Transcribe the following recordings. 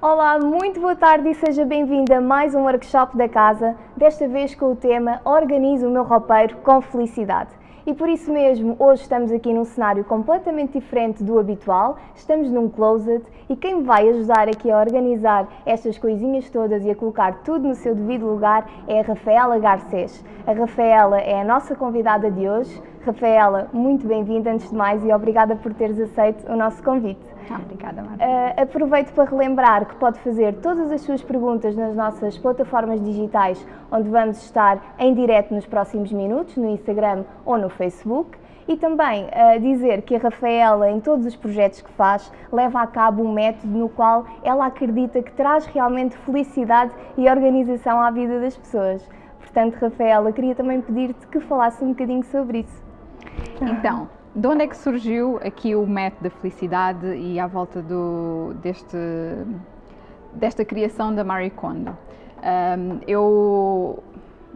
Olá, muito boa tarde e seja bem-vinda a mais um workshop da casa, desta vez com o tema Organizo o meu roupeiro com felicidade. E por isso mesmo, hoje estamos aqui num cenário completamente diferente do habitual, estamos num closet e quem me vai ajudar aqui a organizar estas coisinhas todas e a colocar tudo no seu devido lugar é a Rafaela Garcês. A Rafaela é a nossa convidada de hoje. Rafaela, muito bem-vinda antes de mais e obrigada por teres aceito o nosso convite. Ah, obrigada, Marta. Uh, aproveito para relembrar que pode fazer todas as suas perguntas nas nossas plataformas digitais, onde vamos estar em direto nos próximos minutos, no Instagram ou no Facebook. E também uh, dizer que a Rafaela, em todos os projetos que faz, leva a cabo um método no qual ela acredita que traz realmente felicidade e organização à vida das pessoas. Portanto, Rafaela, queria também pedir-te que falasse um bocadinho sobre isso. Então, de onde é que surgiu aqui o método da felicidade e à volta do, deste, desta criação da Marie Kondo? Um, eu,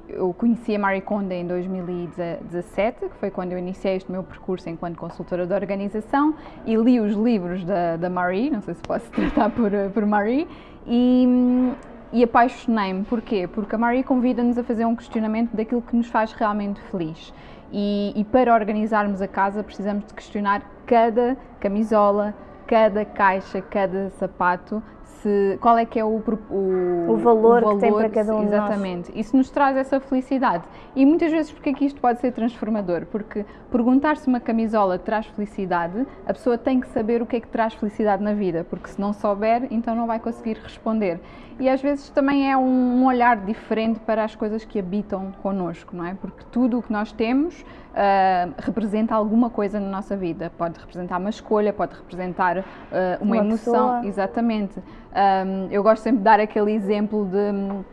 eu conheci a Marie Kondo em 2017, que foi quando eu iniciei este meu percurso enquanto consultora de organização e li os livros da, da Marie, não sei se posso tratar por, por Marie, e, e apaixonei-me. Porquê? Porque a Marie convida-nos a fazer um questionamento daquilo que nos faz realmente feliz. E, e, para organizarmos a casa precisamos de questionar cada camisola, cada caixa, cada sapato, se, qual é que é o, o, o, valor, o valor, que tem para cada um Exatamente. Isso nos traz essa felicidade. E muitas vezes porque é que isto pode ser transformador? Porque perguntar se uma camisola traz felicidade, a pessoa tem que saber o que é que traz felicidade na vida, porque se não souber, então não vai conseguir responder. E às vezes também é um olhar diferente para as coisas que habitam connosco, não é? Porque tudo o que nós temos uh, representa alguma coisa na nossa vida. Pode representar uma escolha, pode representar uh, uma, uma, emoção. Pessoa. Exatamente. Um, eu gosto sempre de dar aquele exemplo de um,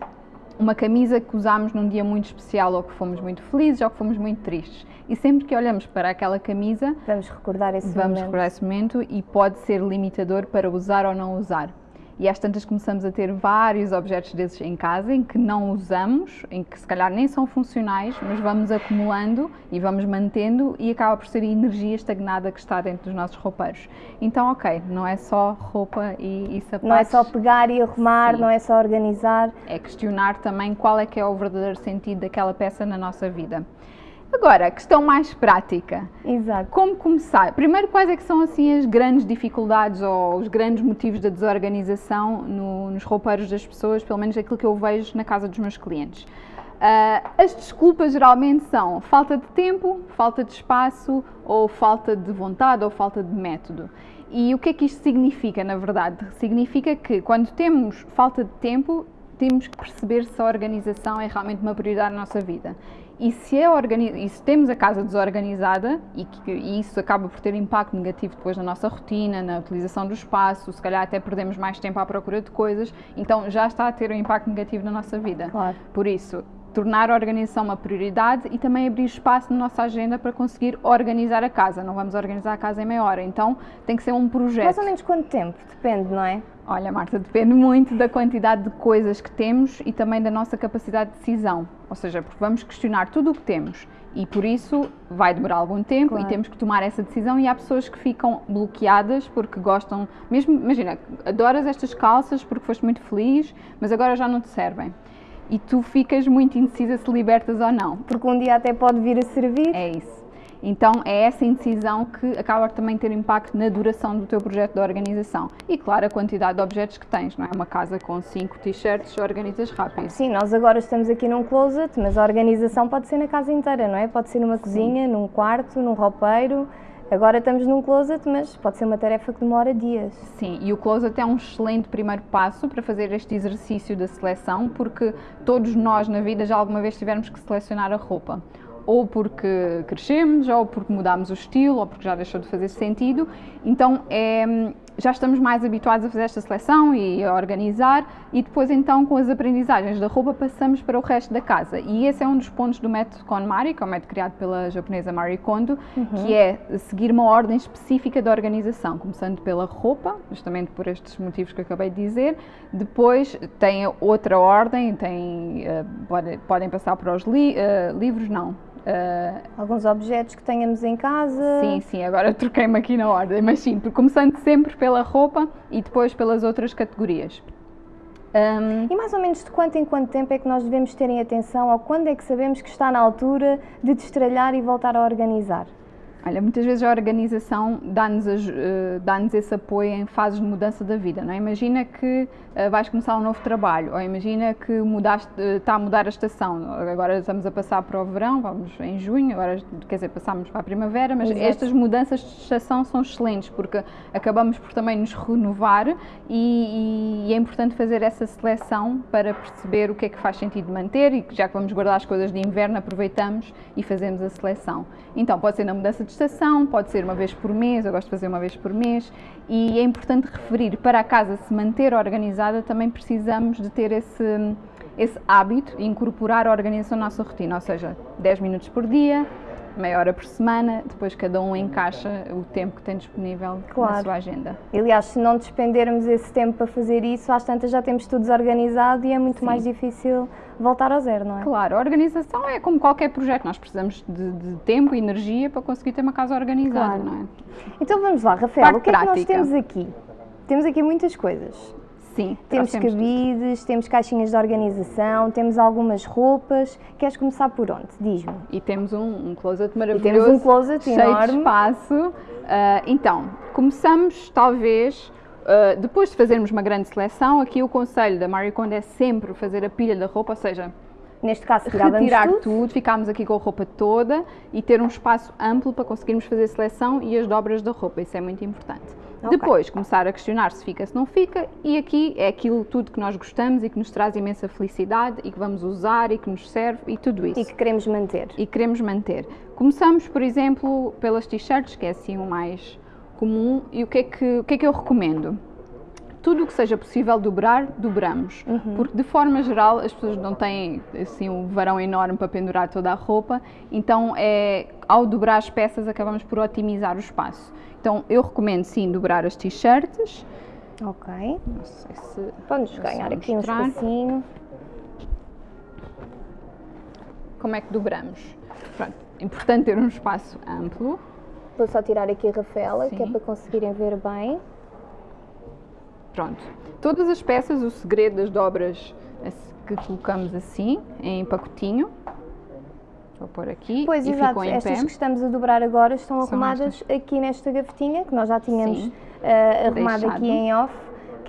uma camisa que usámos num dia muito especial ou que fomos muito felizes ou que fomos muito tristes. E sempre que olhamos para aquela camisa, vamos recordar esse vamos momento. recordar esse momento e pode ser limitador para usar ou não usar e às tantas começamos a ter vários objetos desses em casa em que não usamos, em que se calhar nem são funcionais, mas vamos acumulando e vamos mantendo e acaba por ser a energia estagnada que está dentro dos nossos roupeiros. Então, ok, não é só roupa e, e sapatos. Não é só pegar e arrumar, Sim. não é só organizar. É questionar também qual é que é o verdadeiro sentido daquela peça na nossa vida. Agora, a questão mais prática. Exato. Como começar? Primeiro, quais é que são assim as grandes dificuldades ou os grandes motivos da desorganização no, nos roupeiros das pessoas, pelo menos aquilo que eu vejo na casa dos meus clientes? Uh, as desculpas geralmente são falta de tempo, falta de espaço, ou falta de vontade, ou falta de método. E o que é que isto significa, na verdade? Significa que quando temos falta de tempo, temos que perceber se a organização é realmente uma prioridade na nossa vida. E se, é e se temos a casa desorganizada, e, que, e isso acaba por ter impacto negativo depois na nossa rotina, na utilização do espaço, se calhar até perdemos mais tempo à procura de coisas, então já está a ter um impacto negativo na nossa vida. Claro. Por isso, tornar a organização uma prioridade e também abrir espaço na nossa agenda para conseguir organizar a casa. Não vamos organizar a casa em meia hora, então tem que ser um projeto. Mais ou menos quanto tempo? Depende, não é? Olha, Marta, depende muito da quantidade de coisas que temos e também da nossa capacidade de decisão. Ou seja, porque vamos questionar tudo o que temos e por isso vai demorar algum tempo claro. e temos que tomar essa decisão. E há pessoas que ficam bloqueadas porque gostam, mesmo, imagina, adoras estas calças porque foste muito feliz, mas agora já não te servem. E tu ficas muito indecisa se libertas ou não. Porque um dia até pode vir a servir. É isso. Então é essa indecisão que acaba também ter impacto na duração do teu projeto de organização. E claro, a quantidade de objetos que tens, não é? Uma casa com 5 t-shirts organizas rápido. Sim, nós agora estamos aqui num closet, mas a organização pode ser na casa inteira, não é? Pode ser numa Sim. cozinha, num quarto, num roupeiro. Agora estamos num closet, mas pode ser uma tarefa que demora dias. Sim, e o closet é um excelente primeiro passo para fazer este exercício da seleção, porque todos nós na vida já alguma vez tivemos que selecionar a roupa ou porque crescemos, ou porque mudámos o estilo, ou porque já deixou de fazer sentido. Então é, já estamos mais habituados a fazer esta seleção e a organizar, e depois então com as aprendizagens da roupa passamos para o resto da casa. E esse é um dos pontos do método KonMari, que é o método criado pela japonesa Marie Kondo, uhum. que é seguir uma ordem específica da organização, começando pela roupa, justamente por estes motivos que acabei de dizer. Depois tem outra ordem, tem, uh, pode, podem passar para os li, uh, livros, não, Uh, Alguns objetos que tenhamos em casa. Sim, sim, agora troquei-me aqui na ordem, mas sim, começando sempre pela pela roupa e depois pelas outras categorias. Um, e mais ou menos de quanto em quanto tempo é que nós devemos terem atenção ou quando é que sabemos que está na altura de destralhar e voltar a organizar? Olha, muitas vezes a organização dá-nos uh, dá esse apoio em fases de mudança da vida, não é? Imagina que uh, vais começar um novo trabalho, ou imagina que mudaste, uh, está a mudar a estação, agora estamos a passar para o verão, vamos em junho, agora quer dizer, passamos para a primavera, mas Exato. estas mudanças de estação são excelentes, porque acabamos por também nos renovar e, e, é importante fazer essa seleção para perceber o que é que faz sentido manter e já que vamos guardar as coisas de inverno, aproveitamos e fazemos a seleção. Então, pode ser na mudança de estação, pode ser uma vez por mês, eu gosto de fazer uma vez por mês, e é importante referir, para a casa se manter organizada, também precisamos de ter esse, esse hábito e incorporar a organização na nossa rotina, ou seja, 10 minutos por dia, meia hora por semana, depois cada um encaixa o tempo que tem disponível claro. na sua agenda. Aliás, se não despendermos esse tempo para fazer isso, às tantas já temos tudo desorganizado e é muito Sim. mais difícil voltar ao zero, não é? Claro, a organização é como qualquer projeto, nós precisamos de, de tempo e energia para conseguir ter uma casa organizada, claro. não é? Então vamos lá, Rafael, Parte o que prática. é que nós temos aqui? Temos aqui muitas coisas. Sim, temos cabides, tudo. temos caixinhas de organização, temos algumas roupas. Queres começar por onde? Diz-me. E temos um, um closet maravilhoso. E temos um closet cheio enorme. de espaço. Uh, então, começamos talvez Uh, depois de fazermos uma grande seleção, aqui o conselho da Marie Kondo é sempre fazer a pilha da roupa, ou seja, neste caso retirar tudo. tudo, ficámos aqui com a roupa toda e ter um espaço amplo para conseguirmos fazer a seleção e as dobras da roupa, isso é muito importante. Okay. Depois começar a questionar se fica, se não fica, e aqui é aquilo tudo que nós gostamos e que nos traz imensa felicidade e que vamos usar e que nos serve e tudo isso. E que queremos manter. E queremos manter. Começamos, por exemplo, pelas t-shirts, que é assim o mais comum, e o que é que, o que, é que eu recomendo? tudo o que seja possível dobrar, dobramos. Uhum. Porque, de forma geral, as pessoas não têm assim, um varão enorme para pendurar toda a roupa, então, é, ao dobrar as peças, acabamos por otimizar o espaço. Então, eu recomendo sim dobrar as t-shirts. Ok. Não sei se. Vamos ganhar aqui um espacinho. Como é que dobramos? Pronto, importante ter um espaço amplo. Vou só tirar aqui a Rafaela, sim. que é para conseguirem ver bem. Pronto. Todas as peças, o segredo das dobras que colocamos assim, em pacotinho. Vou pôr aqui pois, e exato. ficam em Estas pé. que estamos a dobrar agora estão São arrumadas estas. aqui nesta gavetinha, que nós já tínhamos uh, arrumado Deixado. aqui em off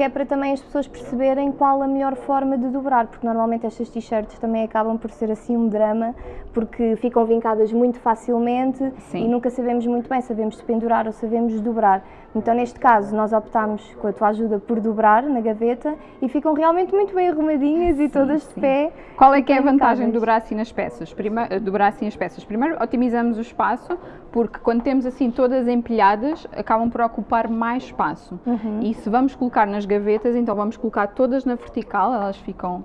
que é para também as pessoas perceberem qual a melhor forma de dobrar, porque normalmente estas t-shirts também acabam por ser assim um drama, porque ficam vincadas muito facilmente Sim. e nunca sabemos muito bem, sabemos de pendurar ou sabemos dobrar. Então, neste caso, nós optámos com a tua ajuda por dobrar na gaveta e ficam realmente muito bem arrumadinhas e todas sim. de pé. Qual é que é a vantagem de dobrar assim nas peças? Primeiro, dobrar assim as peças. Primeiro, otimizamos o espaço, porque quando temos assim todas empilhadas, acabam por ocupar mais espaço. Uhum. E se vamos colocar nas gavetas, então vamos colocar todas na vertical, elas ficam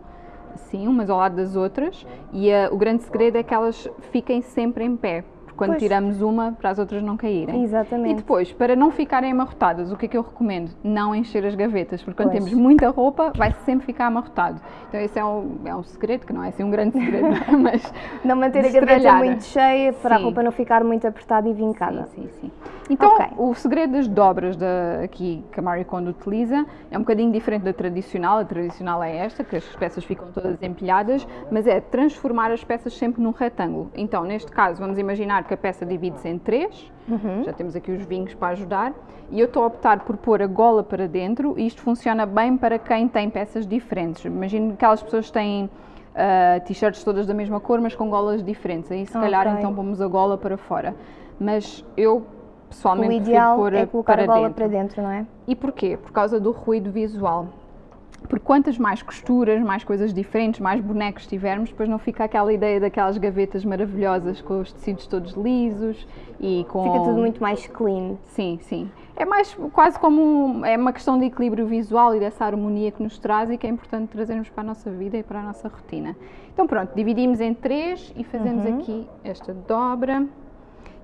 assim, umas ao lado das outras, e uh, o grande segredo é que elas fiquem sempre em pé, quando pois. tiramos uma para as outras não caírem. Exatamente. E depois, para não ficarem amarrotadas, o que é que eu recomendo? Não encher as gavetas, porque quando pois. temos muita roupa vai sempre ficar amarrotado. Então esse é um, é um segredo, que não é assim um grande segredo, mas... Não manter a gaveta muito cheia para sim. a roupa não ficar muito apertada e vincada. Sim, sim, sim. Então, okay. o segredo das dobras da, aqui que a Marie Kondo utiliza é um bocadinho diferente da tradicional. A tradicional é esta, que as peças ficam todas empilhadas, mas é transformar as peças sempre num retângulo. Então, neste caso, vamos imaginar que a peça divide-se em três, uhum. já temos aqui os vinhos para ajudar, e eu estou a optar por pôr a gola para dentro, e isto funciona bem para quem tem peças diferentes. Imagino que aquelas pessoas têm uh, t-shirts todas da mesma cor, mas com golas diferentes, aí se okay. calhar então pomos a gola para fora. Mas eu pessoalmente o ideal pôr é colocar a gola dentro. para dentro, não é? E porquê? Por causa do ruído visual. Porque quantas mais costuras, mais coisas diferentes, mais bonecos tivermos, depois não fica aquela ideia daquelas gavetas maravilhosas com os tecidos todos lisos e com... Fica tudo muito mais clean. Sim, sim. É mais quase como é uma questão de equilíbrio visual e dessa harmonia que nos traz e que é importante trazermos para a nossa vida e para a nossa rotina. Então pronto, dividimos em três e fazemos uhum. aqui esta dobra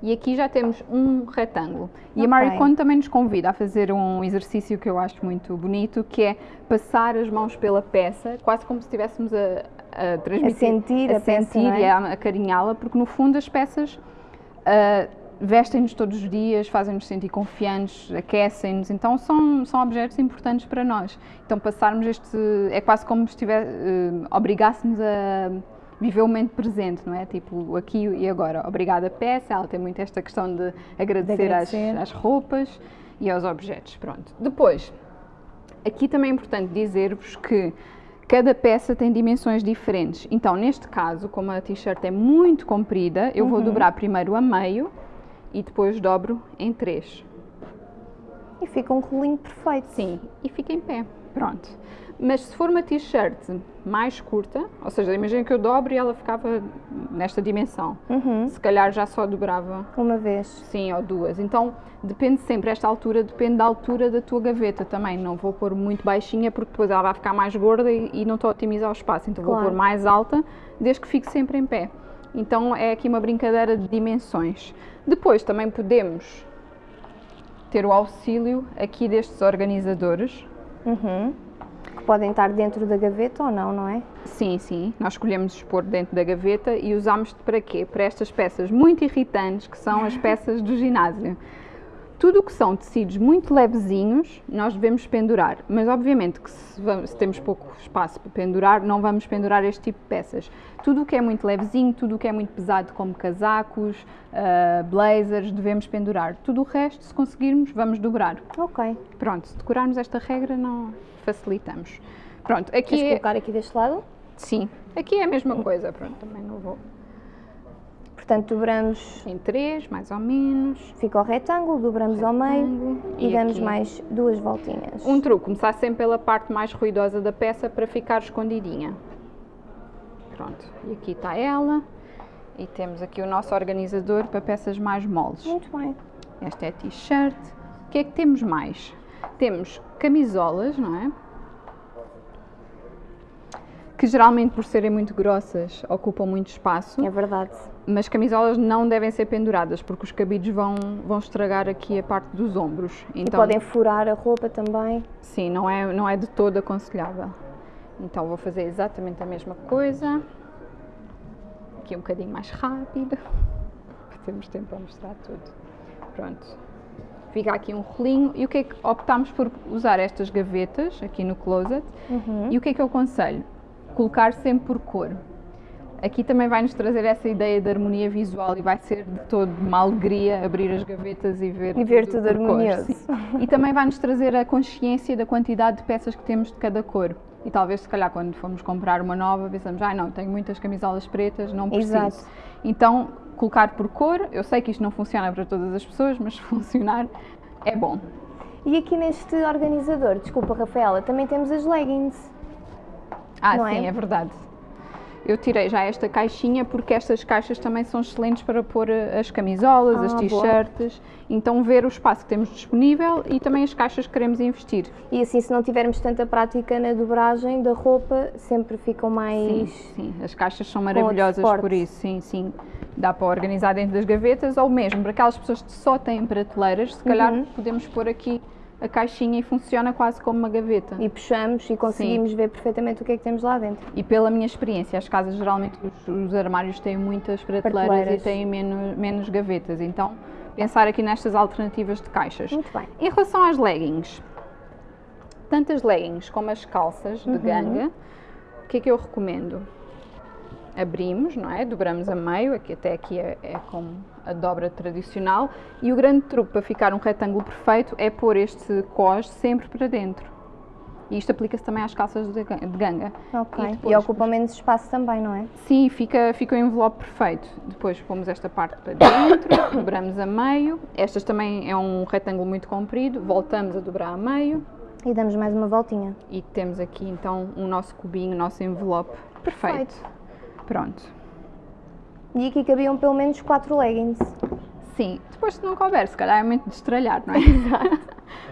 e aqui já temos um retângulo. E okay. a Marie Kondo também nos convida a fazer um exercício que eu acho muito bonito, que é passar as mãos pela peça, quase como se estivéssemos a, a transmitir, a sentir a, a sentir peça, é? e a acarinhá-la, porque no fundo as peças uh, vestem-nos todos os dias, fazem-nos sentir confiantes, aquecem-nos, então são, são objetos importantes para nós. Então passarmos este, é quase como se estiver, uh, obrigássemos a viver o momento presente, não é? Tipo, aqui e agora. Obrigada peça, ela tem muito esta questão de agradecer, de agradecer. Às, às roupas e aos objetos, pronto. Depois, aqui também é importante dizer-vos que Cada peça tem dimensões diferentes. Então, neste caso, como a t-shirt é muito comprida, eu uhum. vou dobrar primeiro a meio e depois dobro em três. E fica um rolinho perfeito. Sim, e fica em pé. Pronto. Mas se for uma t-shirt mais curta, ou seja, imagina que eu dobro e ela ficava nesta dimensão. Uhum. Se calhar já só dobrava. Uma vez. Sim, ou duas. Então depende sempre, esta altura depende da altura da tua gaveta também. Não vou pôr muito baixinha porque depois ela vai ficar mais gorda e, e não estou a otimizar o espaço. Então claro. vou pôr mais alta, desde que fique sempre em pé. Então é aqui uma brincadeira de dimensões. Depois também podemos ter o auxílio aqui destes organizadores. Uhum. Que podem estar dentro da gaveta ou não, não é? Sim, sim. Nós escolhemos expor dentro da gaveta e usamos para quê? Para estas peças muito irritantes que são as peças do ginásio. Tudo o que são tecidos muito levezinhos, nós devemos pendurar. Mas, obviamente, que se, vamos, se, temos pouco espaço para pendurar, não vamos pendurar este tipo de peças. Tudo o que é muito levezinho, tudo o que é muito pesado, como casacos, uh, blazers, devemos pendurar. Tudo o resto, se conseguirmos, vamos dobrar. Ok. Pronto, se decorarmos esta regra, não facilitamos. Pronto, aqui Queres é... colocar aqui deste lado? Sim, aqui é a mesma coisa. Pronto, também não vou Portanto, dobramos em três, mais ou menos. Fica o retângulo, dobramos retângulo, ao meio e, e damos aqui. mais duas voltinhas. Um truque, começar sempre pela parte mais ruidosa da peça para ficar escondidinha. Pronto, e aqui está ela. E temos aqui o nosso organizador para peças mais moles. Muito bem. Esta é a t-shirt. O que é que temos mais? Temos camisolas, não é? que geralmente por serem muito grossas ocupam muito espaço. É verdade. Mas camisolas não devem ser penduradas porque os cabides vão, vão estragar aqui a parte dos ombros. Então, e podem furar a roupa também. Sim, não é, não é de todo aconselhável. Então vou fazer exatamente a mesma coisa. Aqui um bocadinho mais rápido. Temos tempo para mostrar tudo. Pronto. Fica aqui um rolinho. E o que é que optámos por usar estas gavetas aqui no closet? Uhum. E o que é que eu aconselho? colocar sempre por cor. Aqui também vai nos trazer essa ideia de harmonia visual e vai ser de todo uma alegria abrir as gavetas e ver, e ver tudo, tudo harmonioso. e também vai nos trazer a consciência da quantidade de peças que temos de cada cor. E talvez, se calhar, quando formos comprar uma nova, pensamos, ah, não, tenho muitas camisolas pretas, não preciso. Exato. Então, colocar por cor, eu sei que isto não funciona para todas as pessoas, mas funcionar é bom. E aqui neste organizador, desculpa, Rafaela, também temos as leggings. Ah, não sim, é? é verdade. Eu tirei já esta caixinha porque estas caixas também são excelentes para pôr eh, as camisolas, ah, as t-shirts. Então, ver o espaço que temos disponível e também as caixas que queremos investir. E assim, se não tivermos tanta prática na dobragem da roupa, sempre ficam mais. Sim, sim. as caixas são maravilhosas por isso, sim, sim. Dá para organizar dentro das gavetas ou mesmo para aquelas pessoas que só têm prateleiras, se calhar uhum. podemos pôr aqui a caixinha e funciona quase como uma gaveta. E puxamos e conseguimos Sim. ver perfeitamente o que é que temos lá dentro. E pela minha experiência, as casas geralmente os, os armários têm muitas prateleiras, prateleiras, e têm menos, menos gavetas, então pensar aqui nestas alternativas de caixas. Muito bem. Em relação às leggings, tanto as leggings como as calças de uhum. ganga, o que é que eu recomendo? abrimos, não é? Dobramos a meio, aqui até aqui é, é como a dobra tradicional. E o grande truque para ficar um retângulo perfeito é pôr este cos sempre para dentro. E isto aplica-se também às calças de ganga. Ok. E, depois, e ocupa menos espaço também, não é? Sim, fica, fica o envelope perfeito. Depois pomos esta parte para dentro, dobramos a meio. Estas também é um retângulo muito comprido, voltamos a dobrar a meio. E damos mais uma voltinha. E temos aqui então o nosso cubinho, o nosso envelope perfeito. perfeito. Pronto. E aqui cabiam pelo menos 4 leggings. Sim, depois se não couber, se calhar é muito de estralhar, não é? Exato.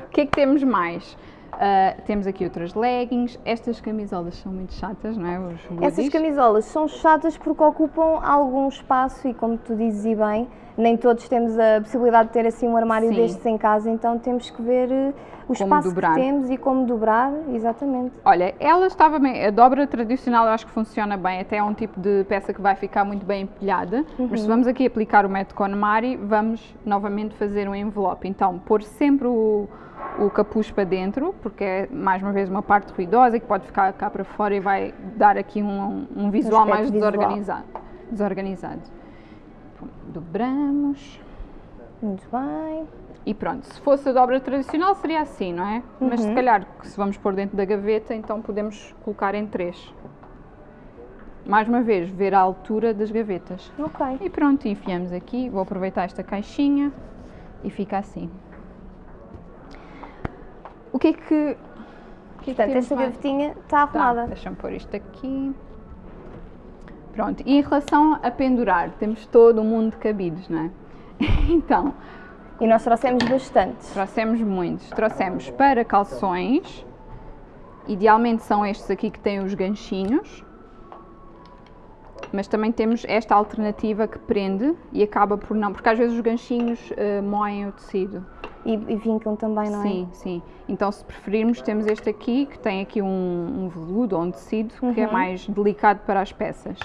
o que é que temos mais? Uh, temos aqui outras leggings. Estas camisolas são muito chatas, não é? Os Essas camisolas são chatas porque ocupam algum espaço e, como tu dizes e bem, nem todos temos a possibilidade de ter assim um armário Sim. destes em casa, então temos que ver uh, o como espaço dobrar. que temos e como dobrar, exatamente. Olha, ela estava bem, a dobra tradicional eu acho que funciona bem, até é um tipo de peça que vai ficar muito bem empilhada, uhum. mas se vamos aqui aplicar o método KonMari, vamos novamente fazer um envelope. Então, pôr sempre o o capuz para dentro, porque é mais uma vez uma parte ruidosa que pode ficar cá para fora e vai dar aqui um, um visual um mais desorganizado. desorganizado. Dobramos. Muito bem. E pronto, se fosse a dobra tradicional seria assim, não é? Uhum. Mas se uhum. calhar, se vamos pôr dentro da gaveta, então podemos colocar em três. Mais uma vez, ver a altura das gavetas. Ok. E pronto, enfiamos aqui. Vou aproveitar esta caixinha e fica assim. O que é que. O que é Portanto, esta gavetinha está arrumada. Tá, Deixa-me pôr isto aqui. Pronto, e em relação a pendurar, temos todo um mundo de cabides, não é? então. E nós trouxemos bastantes. Trouxemos muitos. Trouxemos para calções, idealmente são estes aqui que têm os ganchinhos, mas também temos esta alternativa que prende e acaba por não, porque às vezes os ganchinhos uh, moem o tecido. E, e vincam também, não é? Sim, sim. Então, se preferirmos, temos este aqui, que tem aqui um, um veludo ou um tecido, uhum. que é uhum. mais delicado para as peças.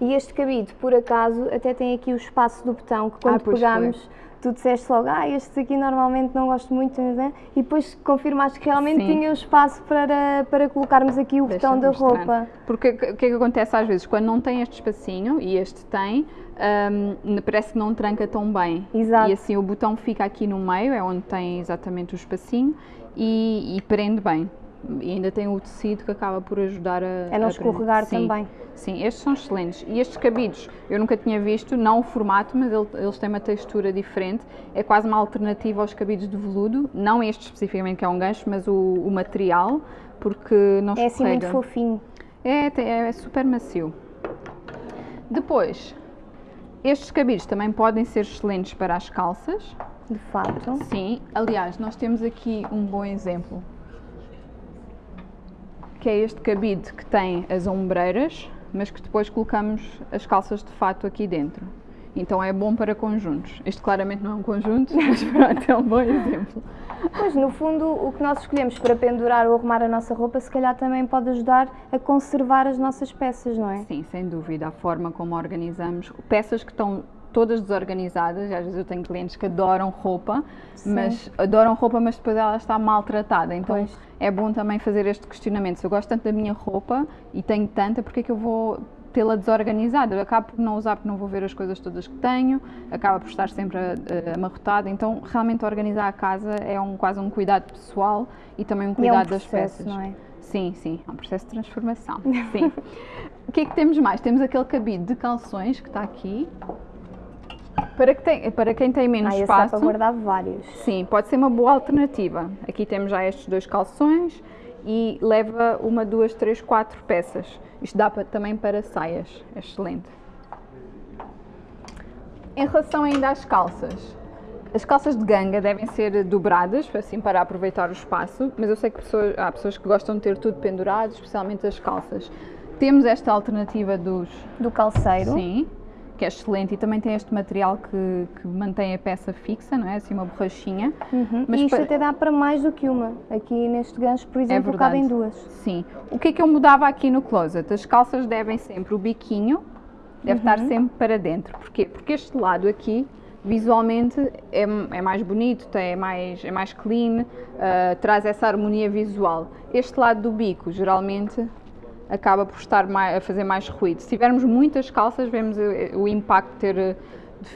E este cabide, por acaso, até tem aqui o espaço do botão, que quando ah, pegamos, foi. tu disseste logo, ah, estes aqui normalmente não gosto muito, né? e depois confirmaste que realmente Sim. tinha o espaço para, para colocarmos aqui o Deixa botão da roupa. Porque o que, que, é que acontece às vezes? Quando não tem este espacinho, e este tem, um, parece que não tranca tão bem. Exato. E assim o botão fica aqui no meio, é onde tem exatamente o espacinho e, e prende bem. E ainda tem o tecido que acaba por ajudar a. É não a escorregar sim, também. Sim, estes são excelentes. E estes cabidos, eu nunca tinha visto, não o formato, mas eles têm uma textura diferente. É quase uma alternativa aos cabidos de veludo. Não este especificamente, que é um gancho, mas o, o material, porque não É assim muito fofinho. É, é super macio. Depois, estes cabides também podem ser excelentes para as calças. De fato. Sim, aliás, nós temos aqui um bom exemplo. Que é este cabide que tem as ombreiras, mas que depois colocamos as calças de fato aqui dentro. Então é bom para conjuntos. Este claramente não é um conjunto, mas pronto, é um bom exemplo. Pois, no fundo, o que nós escolhemos para pendurar ou arrumar a nossa roupa, se calhar também pode ajudar a conservar as nossas peças, não é? Sim, sem dúvida. A forma como organizamos. Peças que estão todas desorganizadas. Às vezes eu tenho clientes que adoram roupa, Sim. mas adoram roupa, mas depois ela está maltratada. Então pois. é bom também fazer este questionamento. Se eu gosto tanto da minha roupa e tenho tanta, porque é que eu vou tê-la desorganizada. Eu acabo por não usar porque não vou ver as coisas todas que tenho, acaba por estar sempre uh, amarrotada. Então, realmente, organizar a casa é um, quase um cuidado pessoal e também um cuidado é um processo, das peças. Não é? Sim, sim, é um processo de transformação. Sim. o que é que temos mais? Temos aquele cabide de calções que está aqui. Para, que tem, para quem tem menos ah, espaço. Dá para guardar vários. Sim, pode ser uma boa alternativa. Aqui temos já estes dois calções e leva uma, duas, três, quatro peças. Isto dá para, também para saias, é excelente. Em relação ainda às calças, as calças de ganga devem ser dobradas, assim para aproveitar o espaço, mas eu sei que pessoas, há pessoas que gostam de ter tudo pendurado, especialmente as calças. Temos esta alternativa dos... Do calceiro. Sim que é excelente e também tem este material que, que mantém a peça fixa, não é? Assim, uma borrachinha. Uhum. Mas e isto para... até dá para mais do que uma. Aqui neste gancho, por é exemplo, é cabem duas. Sim. O que é que eu mudava aqui no closet? As calças devem sempre, o biquinho deve uhum. estar sempre para dentro. Porquê? Porque este lado aqui visualmente é, é, mais bonito, é mais, é mais clean, uh, traz essa harmonia visual. Este lado do bico, geralmente, acaba por estar mais, a fazer mais ruído. Se tivermos muitas calças, vemos o, o impacto ter. Eh,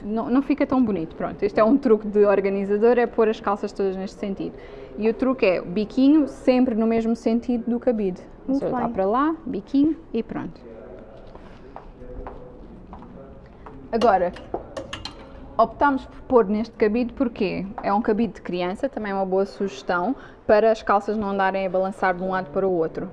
não, não, fica tão bonito. Pronto, este é um truque de organizador, é pôr as calças todas neste sentido. E o truque é o biquinho sempre no mesmo sentido do cabide. Muito seja, está para lá, biquinho e pronto. Agora, optámos por pôr neste cabide porque é um cabide de criança, também é uma boa sugestão, para as calças não andarem a balançar de um lado para o outro.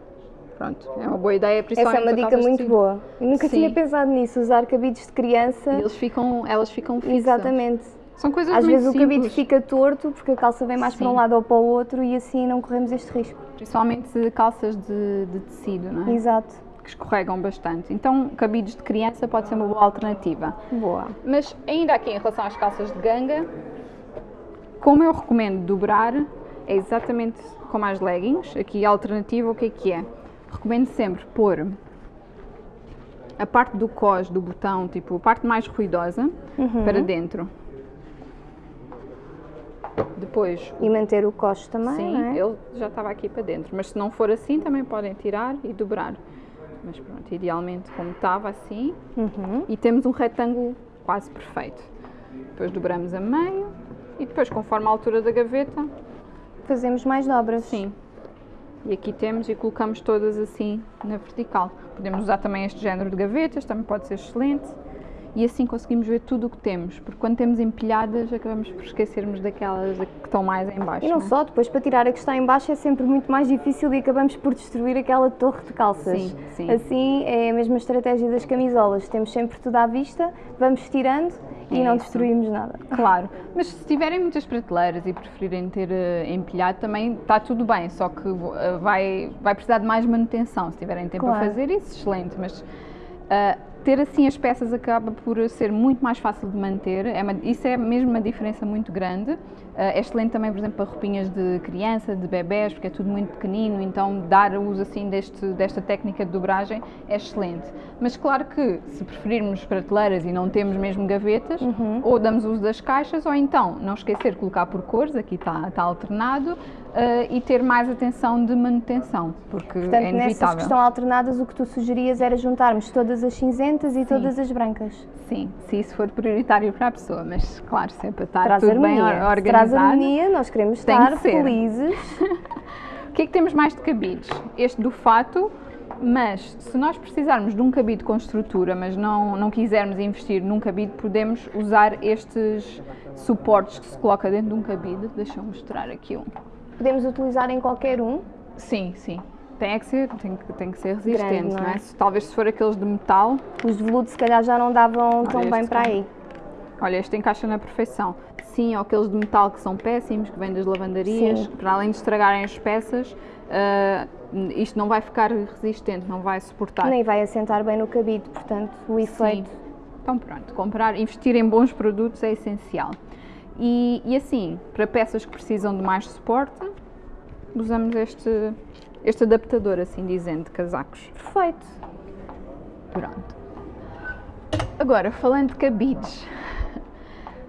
Pronto, é uma boa ideia, principalmente Essa é uma dica muito boa. Eu nunca Sim. tinha pensado nisso, usar cabides de criança. E eles ficam, elas ficam fixas. Exatamente. São coisas Às vezes o cabide simples. fica torto porque a calça vem mais para um Sim. lado ou para o outro e assim não corremos este risco. Principalmente calças de, de tecido, não é? Exato. Que escorregam bastante. Então, cabides de criança pode ser uma boa alternativa. Boa. Mas ainda aqui em relação às calças de ganga, como eu recomendo dobrar, é exatamente como as leggings. Aqui a alternativa, o que é que é? Recomendo sempre pôr a parte do cos do botão, tipo a parte mais ruidosa, Uhum. para dentro. Depois E manter o costo também, Sim, é? ele já estava aqui para dentro, mas se não for assim também podem tirar e dobrar. Mas pronto, idealmente como estava assim Uhum. e temos um retângulo quase perfeito. Depois dobramos a meio e depois conforme a altura da gaveta, Fazemos mais dobras. sim. E aqui temos e colocamos todas assim na vertical. Podemos usar também este género de gavetas, também pode ser excelente. E assim conseguimos ver tudo o que temos, porque quando temos empilhadas acabamos por esquecermos daquelas que estão mais em baixo. E não é? só, depois para tirar a que está em baixo é sempre muito mais difícil e acabamos por destruir aquela torre de calças. Sim, sim. Assim é a mesma estratégia das camisolas. Temos sempre tudo à vista, vamos tirando e É não isso. destruímos nada. Claro, mas se tiverem muitas prateleiras e preferirem ter eh, empilhado também está tudo bem, só que eh, vai, vai precisar de mais manutenção. Se tiverem tempo Claro. a fazer isso, excelente, mas eh, ter assim as peças acaba por ser muito mais fácil de manter, é uma- isso é mesmo uma diferença muito grande. Eh, é excelente também, por exemplo, para roupinhas de criança, de bebés, porque é tudo muito pequenino, então dar uso assim deste, desta técnica de dobragem é excelente. Mas claro que se preferirmos prateleiras e não temos mesmo gavetas, ou damos uso das caixas, ou então não esquecer de colocar por cores, aqui está, está alternado, eh, e ter mais atenção de manutenção, porque Portanto, é nessas inevitável. que estão alternadas, o que tu sugerias era juntarmos todas as cinzentas e todas as brancas. Sim, se isso for prioritário para a pessoa, mas claro, se é estar Traz tudo bem harmonia. or- Se traz harmonia, nós queremos que estar ser. felizes. O que é que temos mais de cabides? Este do fato, mas se nós precisarmos de um cabide com estrutura, mas não, não quisermos investir num cabide, podemos usar estes suportes que se coloca dentro de um cabide. Deixa eu mostrar aqui um. Podemos utilizar em qualquer um. Sim, sim. Tem é que ser, tem que, tem que ser resistente, Grande, não não é? é? Se- Talvez se for aqueles de metal, Os de veludo se calhar já não davam tão bem para aí. Olha, este encaixa na perfeição. Sim, ou aqueles de metal que são péssimos, que vêm das lavandarias, Sim. para além de estragarem as peças, ah, isto não vai ficar resistente, não vai suportar. Nem vai assentar bem no cabide, portanto, o efeito. Sim. Então pronto, comprar, investir em bons produtos é essencial. E, e assim, para peças que precisam de mais suporte, usamos este, este adaptador, assim dizendo, de casacos. Perfeito. Pronto. Agora, falando de cabides,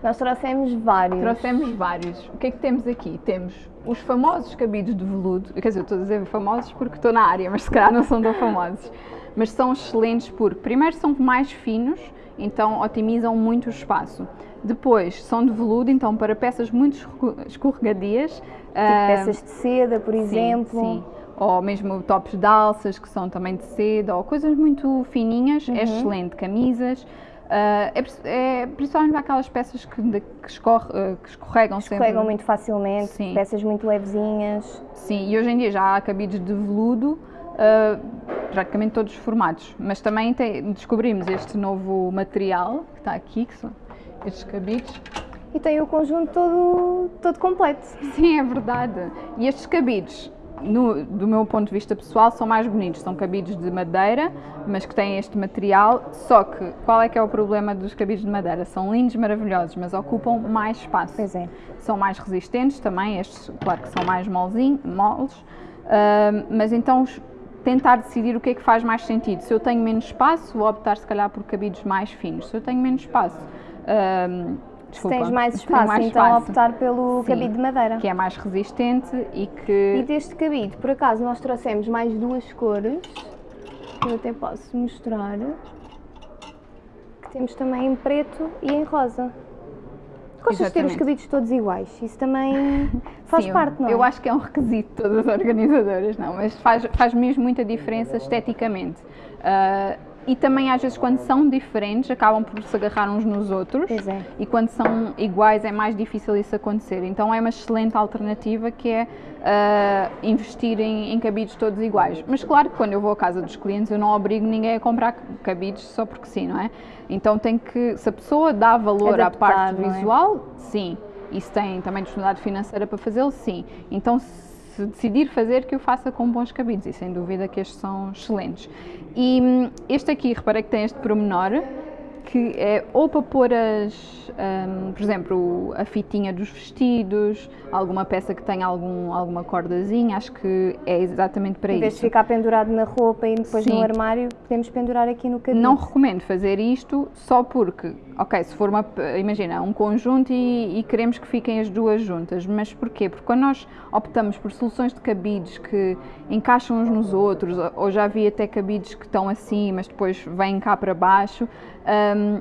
Nós trouxemos vários. Trouxemos vários. O que é que temos aqui? Temos os famosos cabides de veludo. Quer dizer, estou a dizer famosos porque estou na área, mas se calhar não são tão famosos. Mas são excelentes porque, primeiro, são mais finos, então otimizam muito o espaço. Depois, são de veludo, então para peças muito escorre- escorregadias. Tipo peças de seda, por exemplo. Sim. Ou mesmo tops de alças que são também de seda, ou coisas muito fininhas, Uhum. é excelente. Camisas. Ah, é, é principalmente aquelas peças que, de- que, escorre- ah, que escorregam, Escorregam sempre. muito facilmente, Sim. peças muito levezinhas. Sim, e hoje em dia já há cabides de veludo, ah, praticamente todos os formatos. Mas também tem- descobrimos este novo material que está aqui, que são estes cabides. E tem o conjunto todo, todo completo. Sim, é verdade. E estes cabides, no- do meu ponto de vista pessoal, são mais bonitos. São cabides de madeira, mas que têm este material. Só que, qual é que é o problema dos cabides de madeira? São lindos, maravilhosos, mas ocupam mais espaço. Pois é. São mais resistentes também, estes, claro que são mais molzinho, moles. Ahm, mas então, tentar decidir o que é que faz mais sentido. Se eu tenho menos espaço, vou optar se calhar por cabides mais finos. Se eu tenho menos espaço, Se desculpa, tens mais espaço, mais então espaço, optar pelo Sim. cabide de madeira. que é mais resistente e E que deste cabide, por acaso, nós trouxemos mais duas cores, que eu até posso mostrar, que temos também em preto e em rosa. Gostas de ter os cabides todos iguais? Isso também faz Sim, parte, não é? Eu acho que é um requisito de todas as organizadoras, não, mas faz, faz mesmo muita diferença esteticamente. Ah, e também às vezes quando são diferentes acabam por se agarrar uns nos outros é. e quando são iguais é mais difícil isso acontecer. Então é uma excelente alternativa que é ah, investir em, em cabides todos iguais. Mas claro que quando eu vou à casa dos clientes eu não obrigo ninguém a comprar cabides só porque sim, não é? Então tem que, se a pessoa dá valor à Adaptar, parte não é? visual, sim. E se tem também disponibilidade financeira para fazê-lo, sim. Então se decidir fazer, que o faça com bons cabides e sem dúvida que estes são excelentes. E hum, este aqui, reparei que tem este pormenor, que é ou para pôr as, hum, por exemplo, a fitinha dos vestidos, alguma peça que tenha algum, alguma cordazinha, acho que é exatamente para Em vez de isso. ficar pendurado na roupa e depois Sim. no armário, podemos pendurar aqui no cabide. Não recomendo fazer isto só porque, ok, se for uma, imagina, um conjunto e, e queremos que fiquem as duas juntas, mas porquê? Porque quando nós optamos por soluções de cabides que encaixam uns nos outros, ou- já vi até cabides que estão assim, mas depois vêm cá para baixo, hum,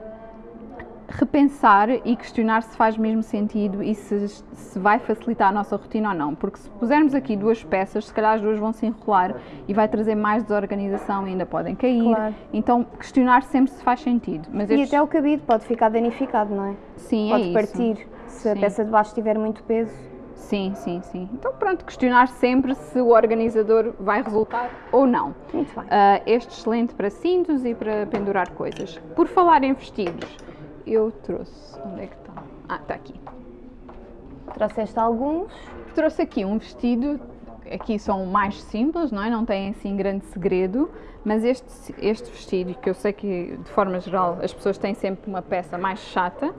repensar e questionar se faz mesmo sentido e se, se vai facilitar a nossa rotina ou não. Porque se pusermos aqui duas peças, se calhar as duas vão se enrolar e vai trazer mais desorganização e ainda podem cair. Claro. Então, questionar sempre se faz sentido. Mas E estes- até o cabide pode ficar danificado, não é? sim, é Pode isso. partir se a Sim. peça de baixo tiver muito peso. Sim, sim, sim. Então, pronto, questionar sempre se o organizador vai resultar ou não. Muito bem. Ah, este excelente para cintos e para pendurar coisas. Por falar em vestidos, eu trouxe. Onde é que está? Ah, está aqui. Trouxeste alguns. Trouxe aqui um vestido, aqui são mais simples, não é? Não tem assim grande segredo, mas este, este vestido, que eu sei que de forma geral as pessoas têm sempre uma peça mais chata,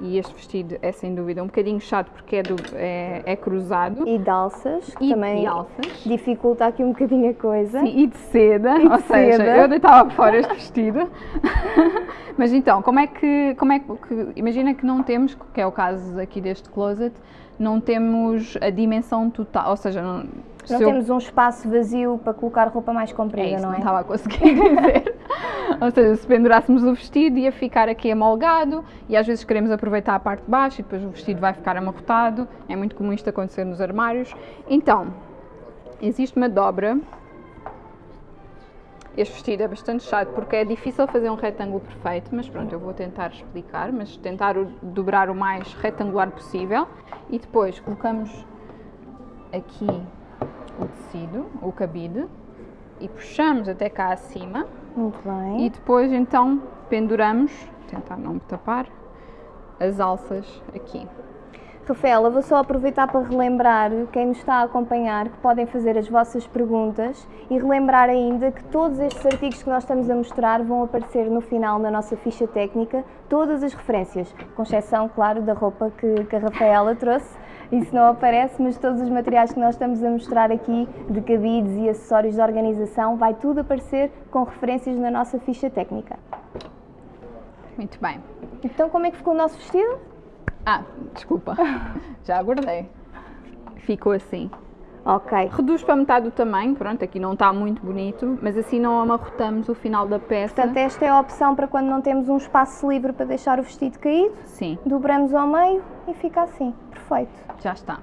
e este vestido é sem dúvida um bocadinho chato porque é, do- é- é cruzado E de alças, que e também de alças. dificulta aqui um bocadinho a coisa. Sim, e de seda, de ou seja, seda. eu deitava fora este vestido. Mas então, como é que, como é que- imagina que não temos, que é o caso aqui deste closet, não temos a dimensão total, ou seja, não, Não eu- temos um espaço vazio para colocar roupa mais comprida, é isso, não não, é? estava a conseguir dizer. ou seja, se pendurássemos o vestido ia ficar aqui amolgado e às vezes queremos aproveitar a parte de baixo e depois o vestido vai ficar amarrotado. É muito comum isto acontecer nos armários. Então, existe uma dobra. Este vestido é bastante chato porque é difícil fazer um retângulo perfeito, mas pronto, eu vou tentar explicar, mas tentar dobrar o mais retangular possível e depois colocamos aqui o tecido, o cabide, e puxamos até cá acima Muito bem. e depois então penduramos, tentar não me tapar, as alças aqui. Rafaela, vou só aproveitar para relembrar quem nos está a acompanhar que podem fazer as vossas perguntas e relembrar ainda que todos estes artigos que nós estamos a mostrar vão aparecer no final na nossa ficha técnica, todas as referências, com exceção, claro, da roupa que, que a Rafaela trouxe. Isso não aparece, mas todos os materiais que nós estamos a mostrar aqui, de cabides e acessórios de organização, vai tudo aparecer com referências na nossa ficha técnica. Muito bem. Então, como é que ficou o nosso vestido? Ah, desculpa, já aguardei. Ficou assim. Ok. Reduz para metade do tamanho, pronto, aqui não está muito bonito, mas assim não amarrotamos o final da peça. Portanto, esta é a opção para quando não temos um espaço livre para deixar o vestido caído. Sim, Dobramos ao meio e fica assim. Perfeito. já está.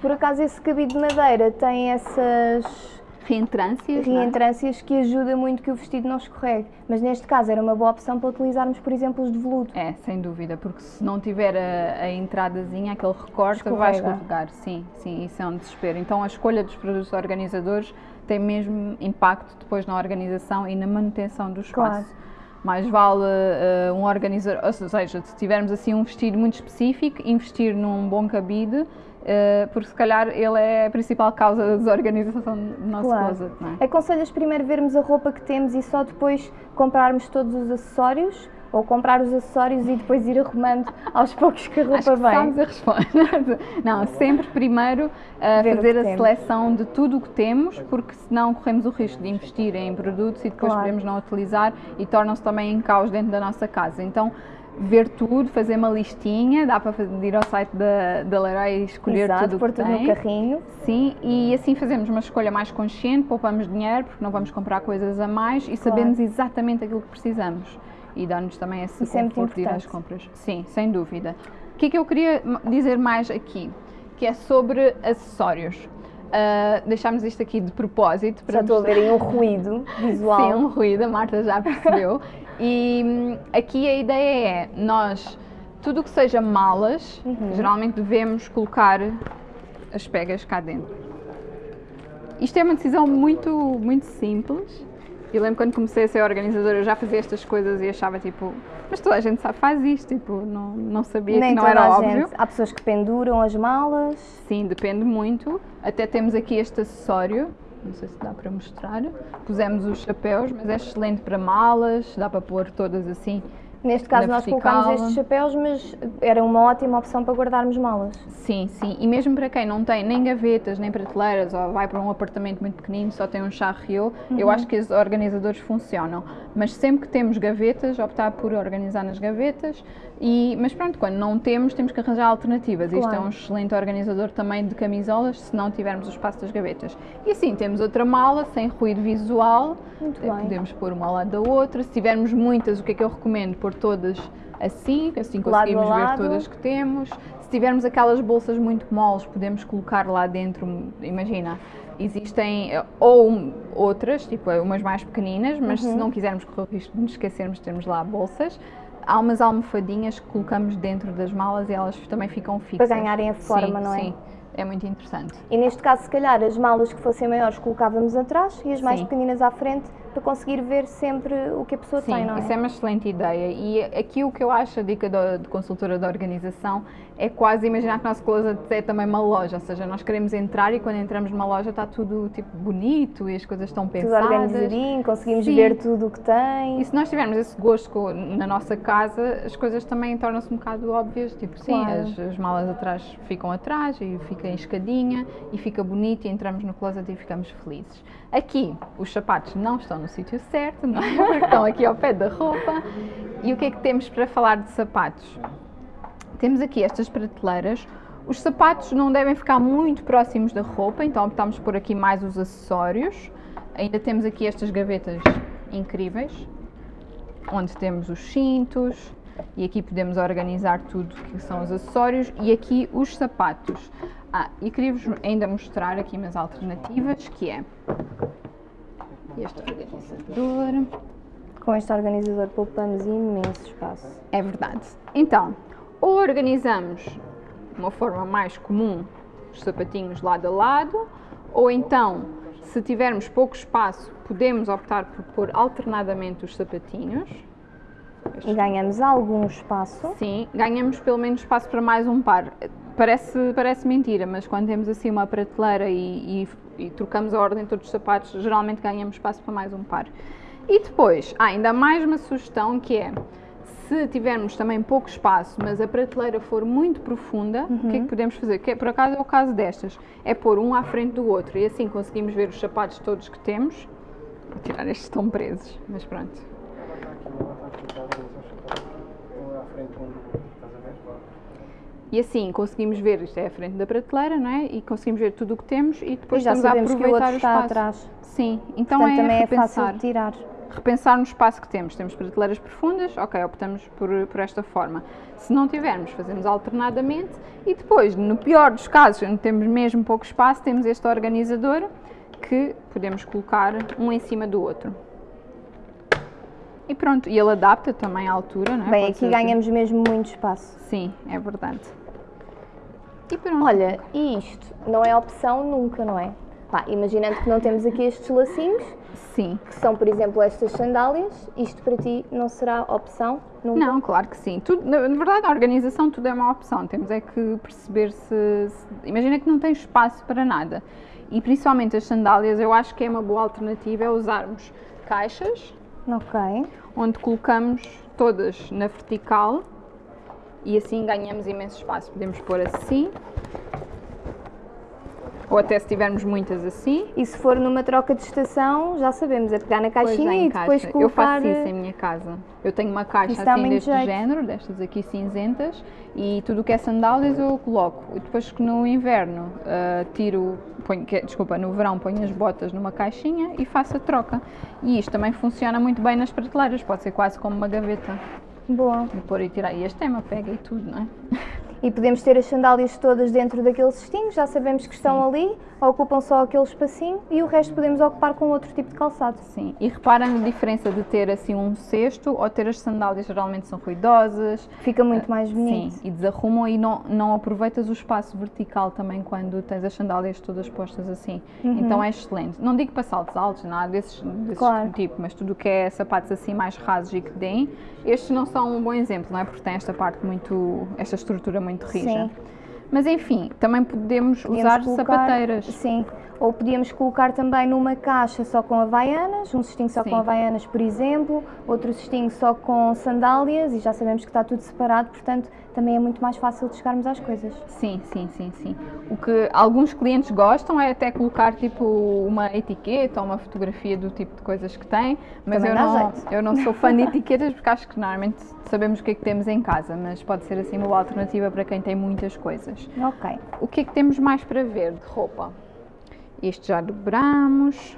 Por acaso, esse cabide de madeira tem essas Reentrâncias, é? reentrâncias que ajuda muito que o vestido não escorregue. Mas neste caso era uma boa opção para utilizarmos, por exemplo, os de veludo. É, sem dúvida, porque se não tiver a, a entradazinha, aquele recorte, vai Escorrega. escorregar. Sim, sim, isso é um desespero. Então a escolha dos produtos organizadores tem mesmo impacto depois na organização e na manutenção do espaço. Claro. Mais vale eh, um organizador, ou seja, se tivermos assim um vestido muito específico, investir num bom cabide, porque se calhar ele é a principal causa da desorganização do nosso Claro. closet, não é? Aconselhas primeiro vermos a roupa que temos e só depois comprarmos todos os acessórios? Ou comprar os acessórios e depois ir arrumando aos poucos que a roupa Acho que vem? sabes a resposta. Não, sempre primeiro uh, o fazer a temos. seleção de tudo o que temos, porque senão corremos o risco de investir em produtos e depois Claro. podemos não utilizar e tornam-se também em caos dentro da nossa casa. Então, ver tudo, fazer uma listinha, dá para ir ao site da, da Leroy e escolher Exato, tudo pôr tudo no carrinho. Sim, e assim fazemos uma escolha mais consciente, poupamos dinheiro porque não vamos comprar coisas a mais e sabemos exatamente aquilo que precisamos. E dá-nos também esse Isso é conforto de ir às compras. Sim, sem dúvida. O que é que eu queria dizer mais aqui? Que é sobre acessórios. Uh, deixámos isto aqui de propósito. Para já estou a ver aí um ruído visual. Sim, um ruído, a Marta já percebeu. e hum, aqui a ideia é, nós, tudo o que seja malas, uhum. geralmente devemos colocar as pegas cá dentro. Isto é uma decisão muito, muito simples. Eu lembro quando comecei a ser organizadora, eu já fazia estas coisas e achava tipo, mas toda a gente sabe, faz isto, tipo, não, não sabia Nem que não era óbvio. Gente. Há pessoas que penduram as malas. Sim, depende muito. Até temos aqui este acessório, não sei se dá para mostrar. Pusemos os chapéus, mas é excelente para malas, dá para pôr todas assim Neste caso nós vertical. colocámos estes chapéus, mas era uma ótima opção para guardarmos malas. Sim, sim. E mesmo para quem não tem nem gavetas, nem prateleiras, ou vai para um apartamento muito pequenino, só tem um charriot, uhum. eu acho que os organizadores funcionam. Mas sempre que temos gavetas, optar por organizar nas gavetas. E, mas pronto, quando não temos, temos que arranjar alternativas. Claro. Isto é um excelente organizador também de camisolas, se não tivermos o espaço das gavetas. E assim, temos outra mala, sem ruído visual. Muito bem. Podemos pôr uma ao lado da outra. Se tivermos muitas, o que é que eu recomendo? Pôr todas assim, assim conseguimos ver todas que temos. Se tivermos aquelas bolsas muito moles, podemos colocar lá dentro, imagina, existem eh, ou outras, tipo umas mais pequeninas, mas uhum. se não quisermos correr o risco de nos esquecermos, temos lá bolsas. Há umas almofadinhas que colocamos dentro das malas e elas também ficam fixas. Para ganharem a forma, sim, não é? Sim, é muito interessante. E neste caso, se calhar, as malas que fossem maiores colocávamos atrás e as mais sim. pequeninas à frente para conseguir ver sempre o que a pessoa Sim, tem, não é? isso é uma excelente ideia. E aqui o que eu acho, a dica de consultora da organização, é quase imaginar que o nosso closet é também uma loja, ou seja, nós queremos entrar e quando entramos numa loja está tudo tipo bonito e as coisas estão pensadas. Tudo organizadinho, conseguimos Sim. ver tudo o que tem. E se nós tivermos esse gosto na nossa casa, as coisas também tornam-se um bocado óbvias, tipo, sim, claro. as, as, malas atrás ficam atrás e fica em escadinha e fica bonito e entramos no closet e ficamos felizes. Aqui, os sapatos não estão no sítio certo, não é? Porque estão aqui ao pé da roupa. E o que é que temos para falar de sapatos? Temos aqui estas prateleiras. Os sapatos não devem ficar muito próximos da roupa, então optamos por aqui mais os acessórios. Ainda temos aqui estas gavetas incríveis, onde temos os cintos, e aqui podemos organizar tudo que são os acessórios e aqui os sapatos. Ah, e queria-vos ainda mostrar aqui umas alternativas, que é este organizador. Com este organizador poupamos imenso espaço. É verdade. Então, ou organizamos de uma forma mais comum os sapatinhos lado a lado, ou então, se tivermos pouco espaço, podemos optar por pôr alternadamente os sapatinhos. E ganhamos algum espaço? Sim, ganhamos pelo menos espaço para mais um par. Parece, parece mentira, mas quando temos assim uma prateleira e, e, e trocamos a ordem de todos os sapatos, geralmente ganhamos espaço para mais um par. E depois, há ainda mais uma sugestão que é se tivermos também pouco espaço, mas a prateleira for muito profunda, uhum. o que é que uhum. podemos fazer? Que é, por acaso é o caso destas, é pôr um à frente do outro e assim conseguimos ver os sapatos todos que temos. Vou tirar estes estão presos, mas pronto. E assim conseguimos ver, isto é a frente da prateleira, não é? E conseguimos ver tudo o que temos e depois e já estamos a aproveitar o, espaço. Atrás. Sim, então Portanto, é também repensar. é fácil tirar repensar no espaço que temos. Temos prateleiras profundas, ok, optamos por, por esta forma. Se não tivermos, fazemos alternadamente e depois, no pior dos casos, onde temos mesmo pouco espaço, temos este organizador que podemos colocar um em cima do outro. E pronto, e ele adapta também à altura, não é? Bem, Pode aqui ganhamos mesmo muito espaço. Sim, é verdade. E pronto. Olha, e isto não é opção nunca, não é? Pá, imaginando que não temos aqui estes lacinhos, Sim. Que são, por exemplo, estas sandálias. Isto para ti não será opção? Nunca? Não, claro que sim. Tudo, na verdade, a organização tudo é uma opção. Temos é que perceber se, se. Imagina que não tem espaço para nada. E principalmente as sandálias, eu acho que é uma boa alternativa é usarmos caixas. Ok. Onde colocamos todas na vertical e assim ganhamos imenso espaço. Podemos pôr assim ou até se tivermos muitas assim. E se for numa troca de estação, já sabemos, é pegar na caixinha e depois colocar... Eu faço isso em minha casa. Eu tenho uma caixa assim deste jeito. género, destas aqui cinzentas, e tudo o que é sandálias eu coloco. E depois que no inverno uh, tiro, ponho, que, desculpa, no verão ponho as botas numa caixinha e faço a troca. E isto também funciona muito bem nas prateleiras, pode ser quase como uma gaveta. Boa. E pôr e tirar. E este tema pega e tudo, não é? E podemos ter as sandálias todas dentro daquele cestinho, já sabemos que estão Sim. ali, ocupam só aquele espacinho e o resto podemos ocupar com outro tipo de calçado. Sim, e reparem a diferença de ter assim um cesto ou ter as sandálias geralmente são ruidosas. Fica muito mais bonito. Sim, e desarrumam e não, não aproveitas o espaço vertical também quando tens as sandálias todas postas assim. Então é excelente. Não digo para saltos altos, nada desses, desses Claro. tipo, mas tudo o que é sapatos assim mais rasos e que deem, estes não são um bom exemplo, não é? Porque tem esta parte muito, esta estrutura muito rija. Sim. Mas enfim, também podemos, Podíamos usar colocar- sapateiras. Sim. Ou podíamos colocar também numa caixa só com havaianas, um cestinho só Sim. com havaianas, por exemplo, outro cestinho só com sandálias e já sabemos que está tudo separado, portanto também é muito mais fácil de chegarmos às coisas. Sim, sim, sim, sim. O que alguns clientes gostam é até colocar tipo uma etiqueta ou uma fotografia do tipo de coisas que têm, mas Também eu não, jeito. eu não sou fã de etiquetas porque acho que normalmente sabemos o que é que temos em casa, mas pode ser assim uma boa alternativa para quem tem muitas coisas. Ok. O que é que temos mais para ver de roupa? Este já dobramos,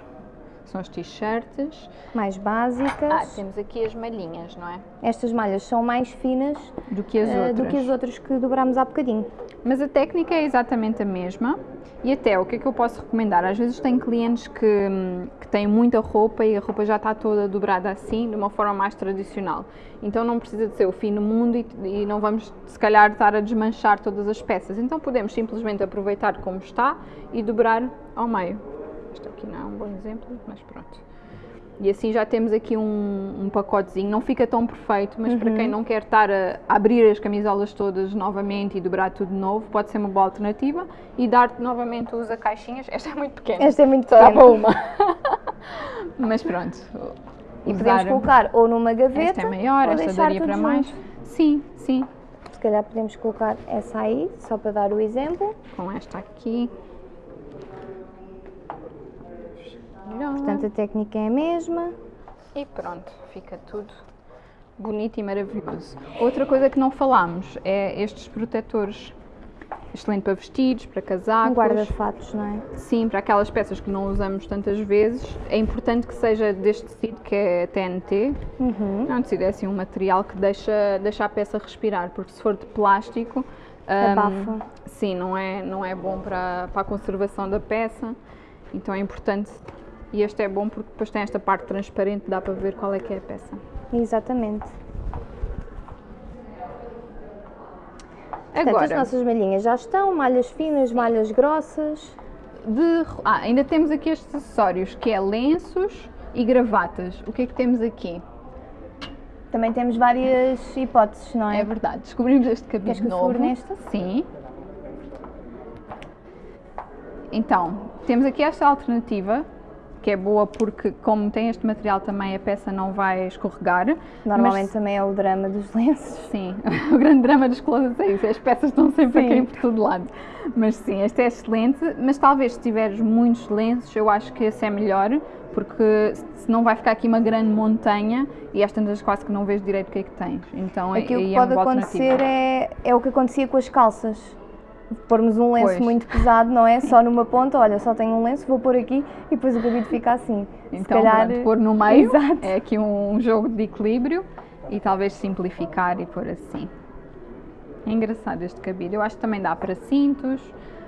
são as t-shirts. Mais básicas. Ah, temos aqui as malhinhas, não é? Estas malhas são mais finas Do que as eh, outras. do que as outras que dobrámos há bocadinho. Mas a técnica é exatamente a mesma. E até o que é que eu posso recomendar? Às vezes tem clientes que, que têm muita roupa e a roupa já está toda dobrada assim, de uma forma mais tradicional. Então não precisa de ser o fim do mundo e, e não vamos, se calhar, estar a desmanchar todas as peças. Então podemos simplesmente aproveitar como está e dobrar ao meio. Este aqui não é um bom exemplo, mas pronto. E assim já temos aqui um, um pacotezinho, não fica tão perfeito, mas para quem não quer estar a abrir as camisolas todas novamente e dobrar tudo de novo, pode ser uma boa alternativa e dar novamente uso a caixinhas. Esta é muito pequena. Esta é muito Só dá para pequena. uma. mas pronto. E podemos colocar ou numa gaveta Esta é maior, esta daria para mais. junto. Sim, sim. Se calhar podemos colocar essa aí, só para dar o exemplo. Com esta aqui. Melhor. Portanto, a técnica é a mesma. E pronto, fica tudo bonito e maravilhoso. Outra coisa que não falámos é estes protetores. Excelente para vestidos, para Um casacos. guarda-fatos, não é? Sim, para aquelas peças que não usamos tantas vezes. É importante que seja deste tecido que é TNT. Uhum. Não, tecido é assim um material que deixa, deixa a peça respirar, porque se for de plástico. hum, Abafa. sim, não é, não é bom para, para a conservação da peça. Então é importante. E este é bom porque depois tem esta parte transparente, dá para ver qual é que é a peça. Exatamente. Portanto, as Agora, nossas malhinhas já estão, malhas finas, malhas grossas. de, ah, ainda temos aqui estes acessórios, que é lenços e gravatas. O que é que temos aqui? Também temos várias hipóteses, não é? É verdade, descobrimos este cabide Queres que novo. nesta? Sim. Então, temos aqui esta alternativa, que é boa porque como tem este material também a peça não vai escorregar. Normalmente Mas, também é o drama dos lenços. sim, o grande drama dos closets é isso, as peças estão sempre a Sim. cair por todo lado. Mas sim, este é excelente, mas talvez se tiveres muitos lenços, eu acho que esse é melhor, porque senão vai ficar aqui uma grande montanha e às tantas quase que não vês direito o que é que tens. Então Aqui o aí que é pode boa acontecer é, é o que acontecia com as calças. Pormos um lenço Pois. muito pesado, não é? Só numa ponta, olha, só tenho um lenço, vou pôr aqui e depois o cabide fica assim. Se Então, calhar- pronto, pôr no meio Exato. é aqui um jogo de equilíbrio e talvez simplificar e pôr assim. É engraçado este cabide. Eu acho que também dá para cintos,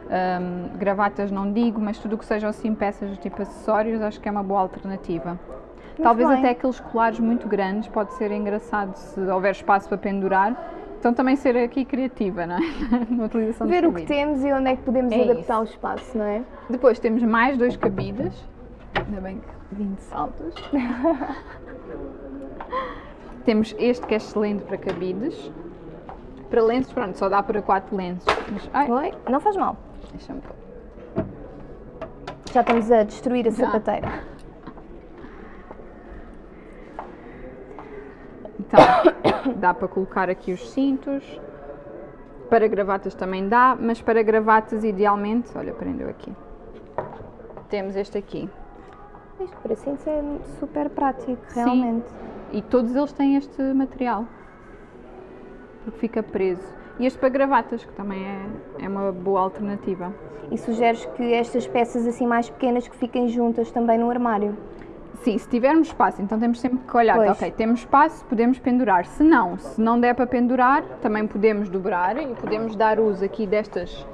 hum, gravatas não digo, mas tudo o que sejam assim peças tipo acessórios acho que é uma boa alternativa. talvez bem. até aqueles colares muito grandes pode ser engraçado se houver espaço para pendurar. Então também ser aqui criativa, não é? Na utilização Ver o que temos e onde é que podemos É adaptar isso. o espaço, não é? Depois temos mais dois cabides. Ainda bem que vim de saltos. temos este que é excelente para cabides. Para lenços, pronto, só dá para quatro lenços. Mas, ai, Oi? Não faz mal. deixa-me pôr. Já estamos a destruir a Já. sapateira. Então, dá para colocar aqui os cintos. Para gravatas também dá, mas para gravatas idealmente, olha, prendeu aqui. Temos este aqui. Isto para cintos é super prático, Sim. realmente. E todos eles têm este material. Porque fica preso. E este para gravatas, que também é, é uma boa alternativa. E sugeres que estas peças assim mais pequenas que fiquem juntas também no armário. Sim, se tivermos espaço, então temos sempre que olhar, Pois. ok, temos espaço, podemos pendurar. Se não, se não der para pendurar, também podemos dobrar e podemos dar uso aqui destas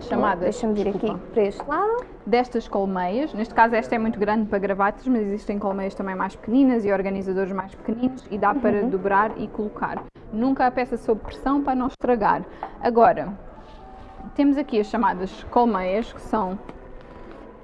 chamadas. Deixa-me vir aqui para este lado. Destas colmeias. Neste caso, esta é muito grande para gravatas, mas existem colmeias também mais pequeninas e organizadores mais pequeninos e dá para dobrar e colocar. Nunca a peça sob pressão para não estragar. Agora, temos aqui as chamadas colmeias, que são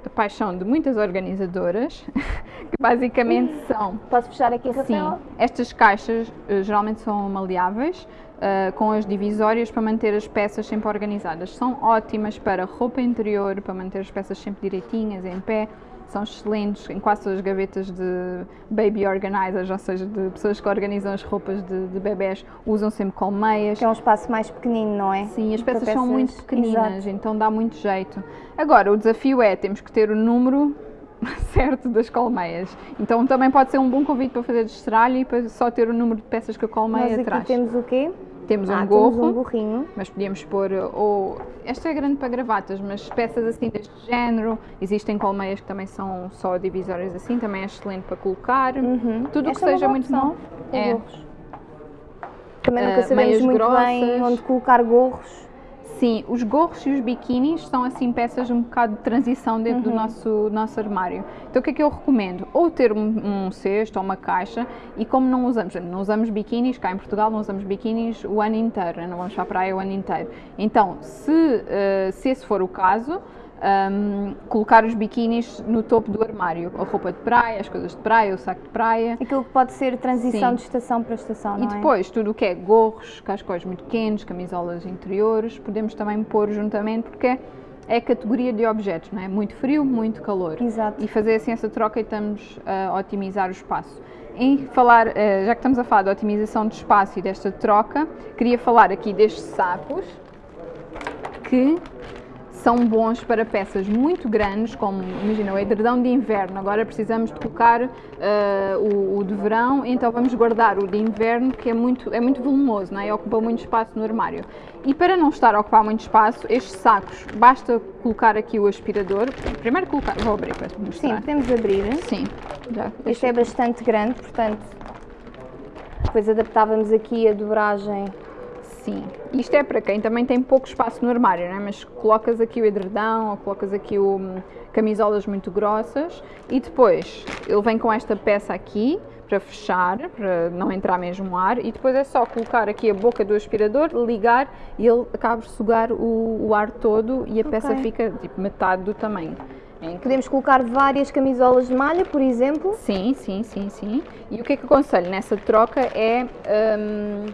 a paixão de muitas organizadoras, que basicamente são Posso fechar aqui, Sim, Rafael? estas caixas eh, geralmente são maleáveis, eh, com as divisórias para manter as peças sempre organizadas. São ótimas para roupa interior, para manter as peças sempre direitinhas, em pé. São excelentes em quase todas as gavetas de baby organizers, ou seja, de pessoas que organizam as roupas de, de bebés, usam sempre colmeias. Que é um espaço mais pequenino, não é? Sim, as Para peças são muito Exato. pequeninas, então dá muito jeito. Agora, o desafio é, temos que ter o número certo das colmeias. Então também pode ser um bom convite para fazer de estralho e para só ter o número de peças que a colmeia Nós aqui traz. temos o quê? Temos um ah, gorro, temos um gorrinho. mas podíamos pôr, ou, esta é grande para gravatas, mas peças assim deste género, existem colmeias que também são só divisórias assim, também é excelente para colocar. Uhum. Tudo o que é seja muito bom. É. gorros. Também nunca Ah, sabemos muito bem grossas. onde colocar gorros. Sim, os gorros e os biquinis são assim peças um bocado de transição dentro Uhum. do nosso, nosso armário. Então o que é que eu recomendo? Ou ter um, um cesto ou uma caixa e como não usamos, não usamos biquinis, cá em Portugal não usamos biquinis o ano inteiro, né? não vamos para a praia o ano inteiro. Então, se, eh, se esse for o caso, hum, colocar os biquinis no topo do armário, a roupa de praia, as coisas de praia, o saco de praia. Aquilo que pode ser transição Sim. de estação para estação, E é? depois, tudo o que é gorros, cascóis muito pequenos, camisolas interiores, podemos também pôr juntamente, porque é a categoria de objetos, não é? Muito frio, muito calor. Exato. E fazer assim essa troca e estamos a otimizar o espaço. Em falar, eh, já que estamos a falar de otimização de espaço e desta troca, queria falar aqui destes sacos que são bons para peças muito grandes, como imagina o edredão de inverno. Agora precisamos de colocar eh, o, o de verão, então vamos guardar o de inverno, que é muito, é muito volumoso não é? e ocupa muito espaço no armário. E para não estar a ocupar muito espaço, estes sacos, basta colocar aqui o aspirador. Primeiro colocar, vou abrir para te Sim, mostrar. podemos abrir. Sim, já. Este é bastante grande, portanto, depois adaptávamos aqui a dobragem. Sim, isto é para quem também tem pouco espaço no armário, não é? mas colocas aqui o edredão ou colocas aqui o hum, camisolas muito grossas e depois ele vem com esta peça aqui para fechar, para não entrar mesmo ar e depois é só colocar aqui a boca do aspirador, ligar e ele acaba de sugar o, o ar todo e a peça Ok. fica tipo metade do tamanho. É. Podemos colocar várias camisolas de malha, por exemplo. Sim, sim, sim, sim. E o que é que aconselho nessa troca é hum,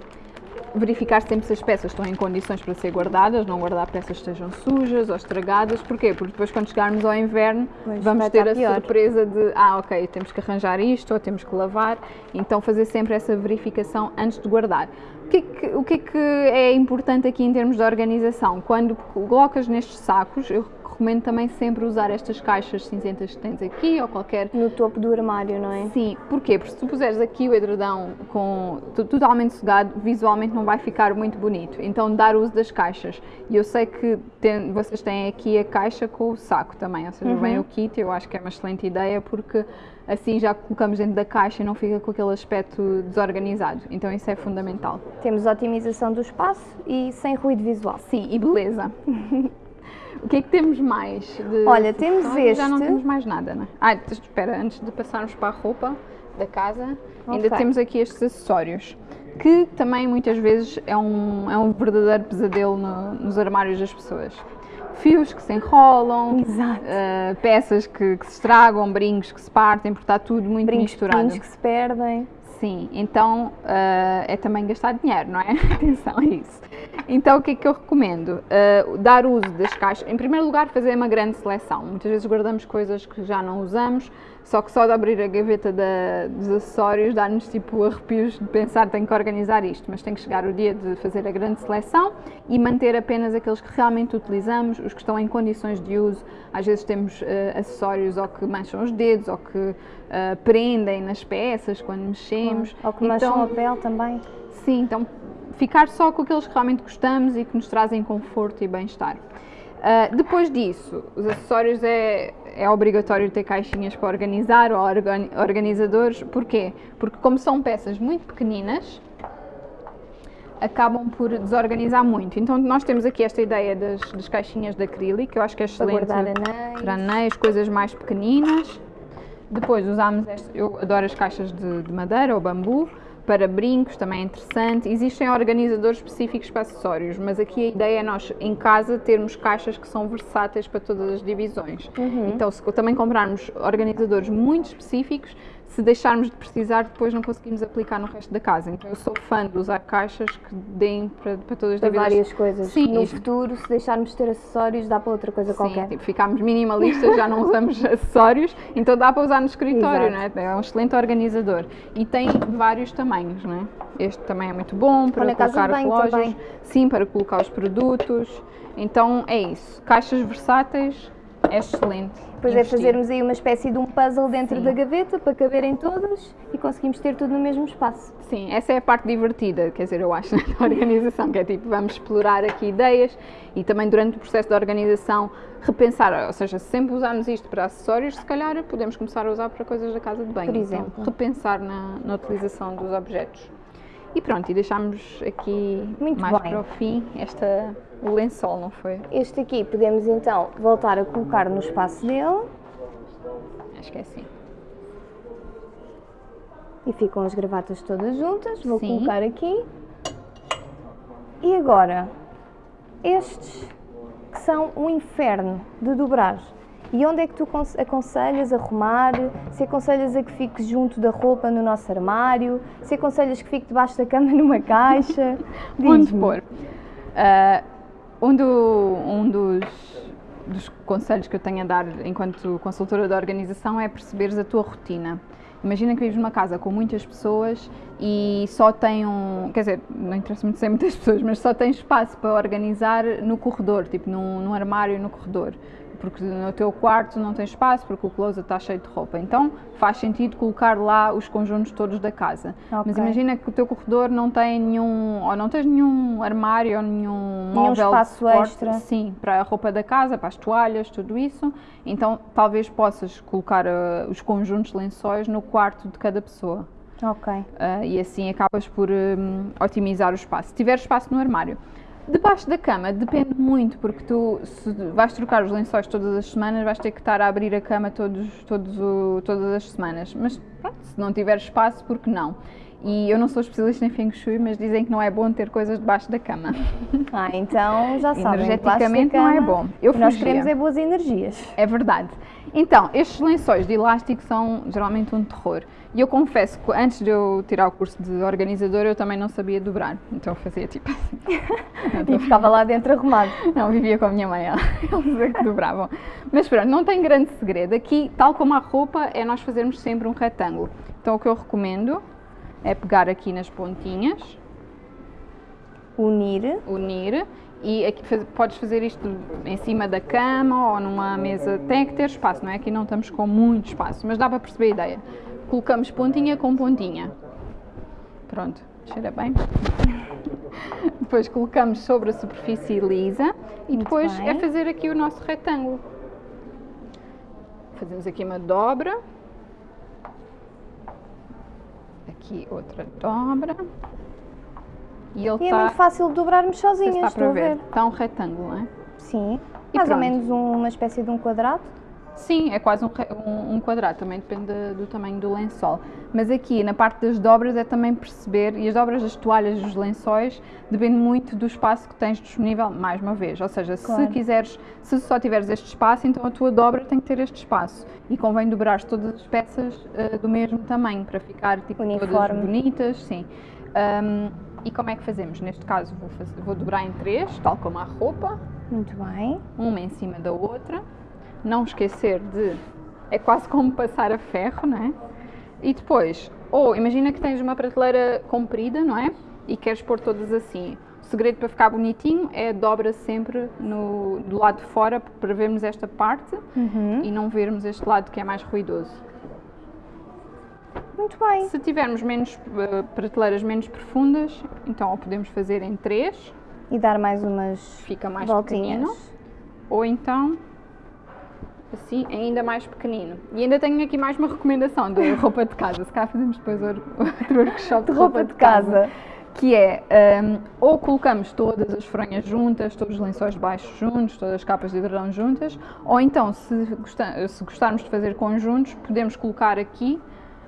verificar sempre se as peças estão em condições para ser guardadas, não guardar peças que estejam sujas ou estragadas. Porquê? Porque depois quando chegarmos ao inverno vamos ter a pior. surpresa de ah, ok, temos que arranjar isto ou temos que lavar. Então fazer sempre essa verificação antes de guardar. O que, é que, o que é que é importante aqui em termos de organização? Quando colocas nestes sacos, eu recomendo também sempre usar estas caixas cinzentas que tens aqui ou qualquer No topo do armário, não é? Sim, porquê? Porque se tu puseres aqui o edredão com, to- totalmente sugado, visualmente não vai ficar muito bonito. Então, dar uso das caixas. E eu sei que tem- vocês têm aqui a caixa com o saco também, ou seja, vem o kit, eu acho que é uma excelente ideia porque assim já colocamos dentro da caixa e não fica com aquele aspecto desorganizado. Então, isso é fundamental. Temos otimização do espaço e sem ruído visual. Sim, e beleza. O que é que temos mais? de Olha, temos acessórios? Já não este. temos mais nada, não é? Ah, espera, antes de passarmos para a roupa da casa, ainda Ok. temos aqui estes acessórios. Que também muitas vezes é um, é um verdadeiro pesadelo no- nos armários das pessoas. Fios que se enrolam, eh, peças que, que se estragam, brincos que se partem, porque está tudo muito Brincos misturado. pequenos que se perdem. Sim, então ah, é também gastar dinheiro, não é? Atenção a isso. Então o que é que eu recomendo? Ah, dar uso das caixas. Em primeiro lugar, fazer uma grande seleção. Muitas vezes guardamos coisas que já não usamos, só que só de abrir a gaveta da- dos acessórios dá-nos tipo arrepios de pensar tenho que organizar isto, mas tem que chegar o dia de fazer a grande seleção e manter apenas aqueles que realmente utilizamos, os que estão em condições de uso. Às vezes temos ah, acessórios ou que mancham os dedos ou que ah, prendem nas peças quando mexemos. Ou que mancham Então, a pele também. Sim, então ficar só com aqueles que realmente gostamos e que nos trazem conforto e bem-estar. Ah, depois disso, os acessórios é, é obrigatório ter caixinhas para organizar ou organizadores. Porquê? Porque como são peças muito pequeninas, acabam por desorganizar muito. Então nós temos aqui esta ideia das, das caixinhas de acrílico, que eu acho que é excelente para anéis, para anéis coisas mais pequeninas. Depois usamos, este, eu adoro as caixas de, de madeira ou bambu, para brincos também é interessante. Existem organizadores específicos para acessórios, mas aqui a ideia é nós em casa termos caixas que são versáteis para todas as divisões. Uhum. Então, se também comprarmos organizadores muito específicos, se deixarmos de precisar, depois não conseguimos aplicar no resto da casa. Então eu sou fã de usar caixas que deem para, para todas as Para várias coisas. Sim. No futuro, se deixarmos de ter acessórios, dá para outra coisa Sim, qualquer. Tipo, ficámos minimalistas, já não usamos acessórios, então dá para usar no escritório, não é? Um excelente organizador. E tem vários tamanhos, não é? Este também é muito bom para colocar relógios. Também. Sim, para colocar os produtos. Então é isso. Caixas versáteis, é excelente. Depois é fazermos aí uma espécie de um puzzle dentro Sim. da gaveta para caberem todas e conseguimos ter tudo no mesmo espaço. Sim, essa é a parte divertida, quer dizer, eu acho, da organização, que é tipo, vamos explorar aqui ideias e também durante o processo de organização repensar, ou seja, se sempre usarmos isto para acessórios, se calhar podemos começar a usar para coisas da casa de banho. Por exemplo. Então, repensar na, na utilização dos objetos. E pronto, e deixámos aqui Muito mais bem. para o fim esta, o lençol, não foi? Este aqui podemos então voltar a colocar no espaço dele. Acho que é assim. E ficam as gravatas todas juntas. Vou Sim. colocar aqui. E agora, estes que são um inferno de dobrar. E onde é que tu aconselhas a arrumar? Se aconselhas a que fique junto da roupa no nosso armário? Se aconselhas que fique debaixo da cama numa caixa? Onde pôr? Uh, um, do, um dos, dos conselhos que eu tenho a dar enquanto consultora da organização é perceberes a tua rotina. Imagina que vives numa casa com muitas pessoas e só tem um. Quer dizer, não interessa muito ser muitas pessoas, mas só tem espaço para organizar no corredor, tipo num, num armário no corredor porque no teu quarto não tem espaço, porque o closet está cheio de roupa. Então faz sentido colocar lá os conjuntos todos da casa. Okay. Mas imagina que o teu corredor não tem nenhum, ou não tens nenhum armário ou nenhum, nenhum móvel espaço extra. Sim, para a roupa da casa, para as toalhas, tudo isso. Então talvez possas colocar uh, os conjuntos lençóis no quarto de cada pessoa. Ok. Uh, e assim acabas por um, otimizar o espaço. Se tiver espaço no armário. Debaixo da cama depende muito, porque tu, se vais trocar os lençóis todas as semanas, vais ter que estar a abrir a cama todos, todos o, todas as semanas. Mas pronto, se não tiver espaço, por que não? E eu não sou especialista em Feng Shui, mas dizem que não é bom ter coisas debaixo da cama. Ah, então já sabem. Energeticamente não é bom. Eu nós queremos é boas energias. É verdade. Então, estes lençóis de elástico são geralmente um terror. E eu confesso que antes de eu tirar o curso de organizador, eu também não sabia dobrar. Então eu fazia tipo assim. e ficava lá dentro arrumado. Não, vivia com a minha mãe, eles é que dobravam. Mas pronto, não tem grande segredo. Aqui, tal como a roupa, é nós fazermos sempre um retângulo. Então o que eu recomendo é pegar aqui nas pontinhas. Unir. Unir. E aqui faz, podes fazer isto em cima da cama ou numa mesa. Tem que ter espaço, não é? Aqui não estamos com muito espaço, mas dá para perceber a ideia colocamos pontinha com pontinha. Pronto, cheira bem. depois colocamos sobre a superfície lisa e depois é fazer aqui o nosso retângulo. Fazemos aqui uma dobra. Aqui outra dobra. E, ele e tá, é muito fácil dobrarmos sozinhas, está para ver. Está um retângulo, não é? Sim, e mais pronto. ou menos uma espécie de um quadrado. Sim, é quase um, um, um, quadrado, também depende do tamanho do lençol. Mas aqui, na parte das dobras, é também perceber, e as dobras das toalhas dos lençóis depende muito do espaço que tens disponível, mais uma vez. Ou seja, claro. se quiseres, se só tiveres este espaço, então a tua dobra tem que ter este espaço. E convém dobrar todas as peças uh, do mesmo tamanho, para ficar tipo, todas bonitas, sim. Um, e como é que fazemos? Neste caso, vou, fazer, vou dobrar em três, tal como a roupa. Muito bem. Uma em cima da outra não esquecer de. É quase como passar a ferro, não é? E depois, ou imagina que tens uma prateleira comprida, não é? E queres pôr todas assim. O segredo para ficar bonitinho é dobra sempre no, do lado de fora para vermos esta parte uhum. e não vermos este lado que é mais ruidoso. Muito bem. Se tivermos menos uh, prateleiras menos profundas, então ou podemos fazer em três. E dar mais umas Fica mais voltinhas. pequenino. Ou então assim ainda mais pequenino. E ainda tenho aqui mais uma recomendação de roupa de casa. Se calhar fazemos depois outro workshop de, de roupa, roupa de casa. casa que é um, ou colocamos todas as fronhas juntas, todos os lençóis baixos juntos, todas as capas de edredom juntas, ou então, se, gostar, se gostarmos de fazer conjuntos, podemos colocar aqui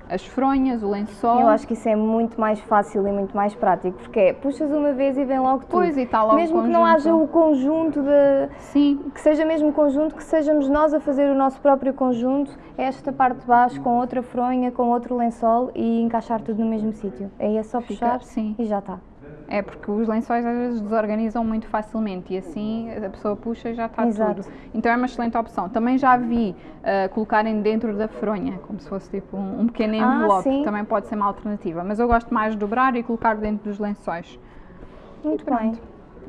as fronhas, o lençol. Eu acho que isso é muito mais fácil e muito mais prático, porque é, puxas uma vez e vem logo tudo. Pois, e está logo Mesmo que não haja o conjunto de... Sim. Que seja mesmo conjunto, que sejamos nós a fazer o nosso próprio conjunto, esta parte de baixo com outra fronha, com outro lençol e encaixar tudo no mesmo sítio. Aí é só puxar sim. e já está. É porque os lençóis às vezes desorganizam muito facilmente e assim a pessoa puxa e já está Exato. tudo. Então é uma excelente opção. Também já vi uh, colocarem dentro da fronha, como se fosse tipo um, um pequeno ah, envelope, ah, também pode ser uma alternativa. Mas eu gosto mais de dobrar e colocar dentro dos lençóis. Muito bem.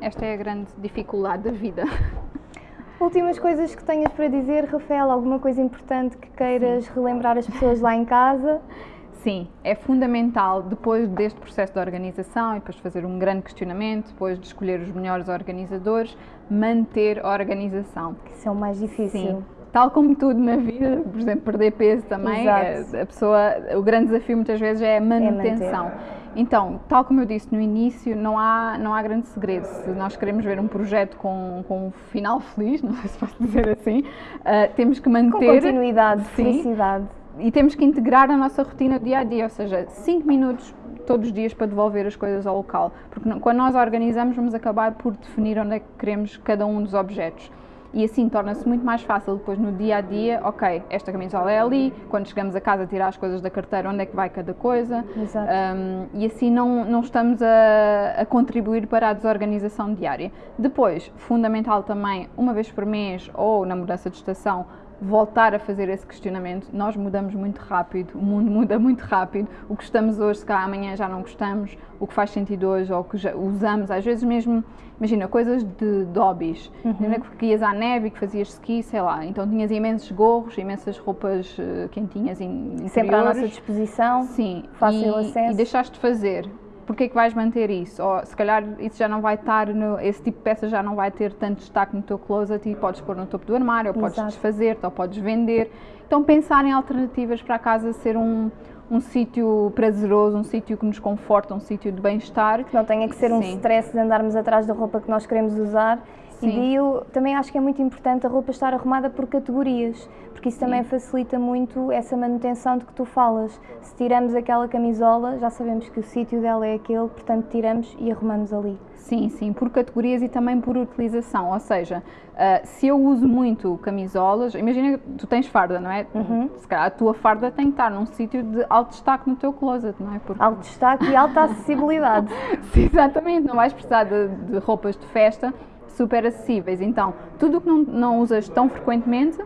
Esta é a grande dificuldade da vida. Últimas coisas que tenhas para dizer, Rafael? Alguma coisa importante que queiras Sim. relembrar as pessoas lá em casa? Sim, é fundamental depois deste processo de organização e depois de fazer um grande questionamento, depois de escolher os melhores organizadores, manter a organização. Isso é o mais difícil. Sim. Tal como tudo na vida, por exemplo, perder peso também, Exato. a pessoa, o grande desafio muitas vezes é a manutenção. É então, tal como eu disse no início, não há, não há grande segredo. Se nós queremos ver um projeto com, com um final feliz, não sei se posso dizer assim, uh, temos que manter. Com continuidade, sim, felicidade e temos que integrar a nossa rotina dia a dia, ou seja, 5 minutos todos os dias para devolver as coisas ao local. Porque quando nós organizamos, vamos acabar por definir onde é que queremos cada um dos objetos. E assim torna-se muito mais fácil depois no dia a dia, ok, esta camisola é ali, quando chegamos a casa tirar as coisas da carteira, onde é que vai cada coisa. Exato. Um, e assim não, não estamos a, a contribuir para a desorganização diária. Depois, fundamental também, uma vez por mês ou na mudança de estação, voltar a fazer esse questionamento. Nós mudamos muito rápido, o mundo muda muito rápido. O que estamos hoje, se cá amanhã já não gostamos, o que faz sentido hoje ou o que já usamos, às vezes mesmo, imagina, coisas de, de hobbies. Uhum. que ias à neve e que fazias ski, sei lá, então tinhas imensos gorros, imensas roupas uh, quentinhas in, Sempre à nossa disposição, Sim, fácil e, acesso. E deixaste de fazer porque é que vais manter isso? Ou se calhar isso já não vai estar, no, esse tipo de peça já não vai ter tanto destaque no teu closet e podes pôr no topo do armário, ou podes desfazer-te, ou podes vender. Então pensar em alternativas para a casa ser um, um sítio prazeroso, um sítio que nos conforta, um sítio de bem-estar. Que não tenha que ser Sim. um stress de andarmos atrás da roupa que nós queremos usar. Sim. E eu também acho que é muito importante a roupa estar arrumada por categorias porque isso também Sim. facilita muito essa manutenção de que tu falas. Se tiramos aquela camisola, já sabemos que o sítio dela é aquele, portanto tiramos e arrumamos ali. Sim, sim, por categorias e também por utilização. Ou seja, uh, se eu uso muito camisolas, imagina que tu tens farda, não é? Uhum. Se calhar a tua farda tem que estar num sítio de alto destaque no teu closet, não é? Porque... Alto destaque e alta acessibilidade. sim, exatamente, não vais precisar de, de roupas de festa super acessíveis. Então, tudo o que não, não usas tão frequentemente,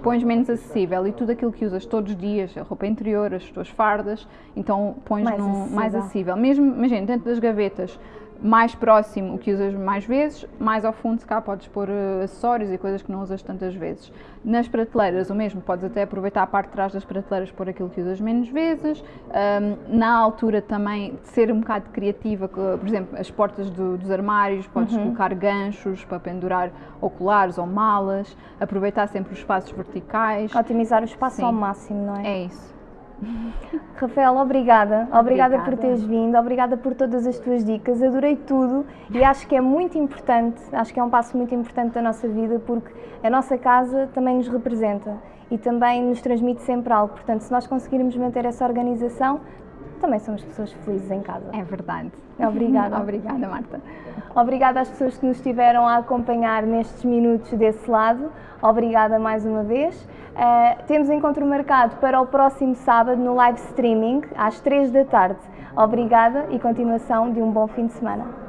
pões menos acessível. E tudo aquilo que usas todos os dias, a roupa interior, as tuas fardas, então pões mais, acessível. mais acessível. Mesmo, imagina, dentro das gavetas, mais próximo o que usas mais vezes, mais ao fundo se cá podes pôr uh, acessórios e coisas que não usas tantas vezes. Nas prateleiras o mesmo, podes até aproveitar a parte de trás das prateleiras por aquilo que usas menos vezes. Um, na altura também ser um bocado criativa, por exemplo, as portas do, dos armários, podes uhum. colocar ganchos para pendurar oculares ou malas, aproveitar sempre os espaços verticais. Otimizar o espaço Sim. ao máximo, não é? É isso. Rafael, obrigada. obrigada. Obrigada por teres vindo, obrigada por todas as tuas dicas. Adorei tudo e acho que é muito importante, acho que é um passo muito importante da nossa vida porque a nossa casa também nos representa e também nos transmite sempre algo. Portanto, se nós conseguirmos manter essa organização, também somos pessoas felizes em casa. É verdade. Obrigada. Obrigada, Marta. Obrigada às pessoas que nos estiveram a acompanhar nestes minutos desse lado. Obrigada mais uma vez. Uh, temos encontro marcado para o próximo sábado no live streaming, às 3 da tarde. Obrigada e continuação de um bom fim de semana.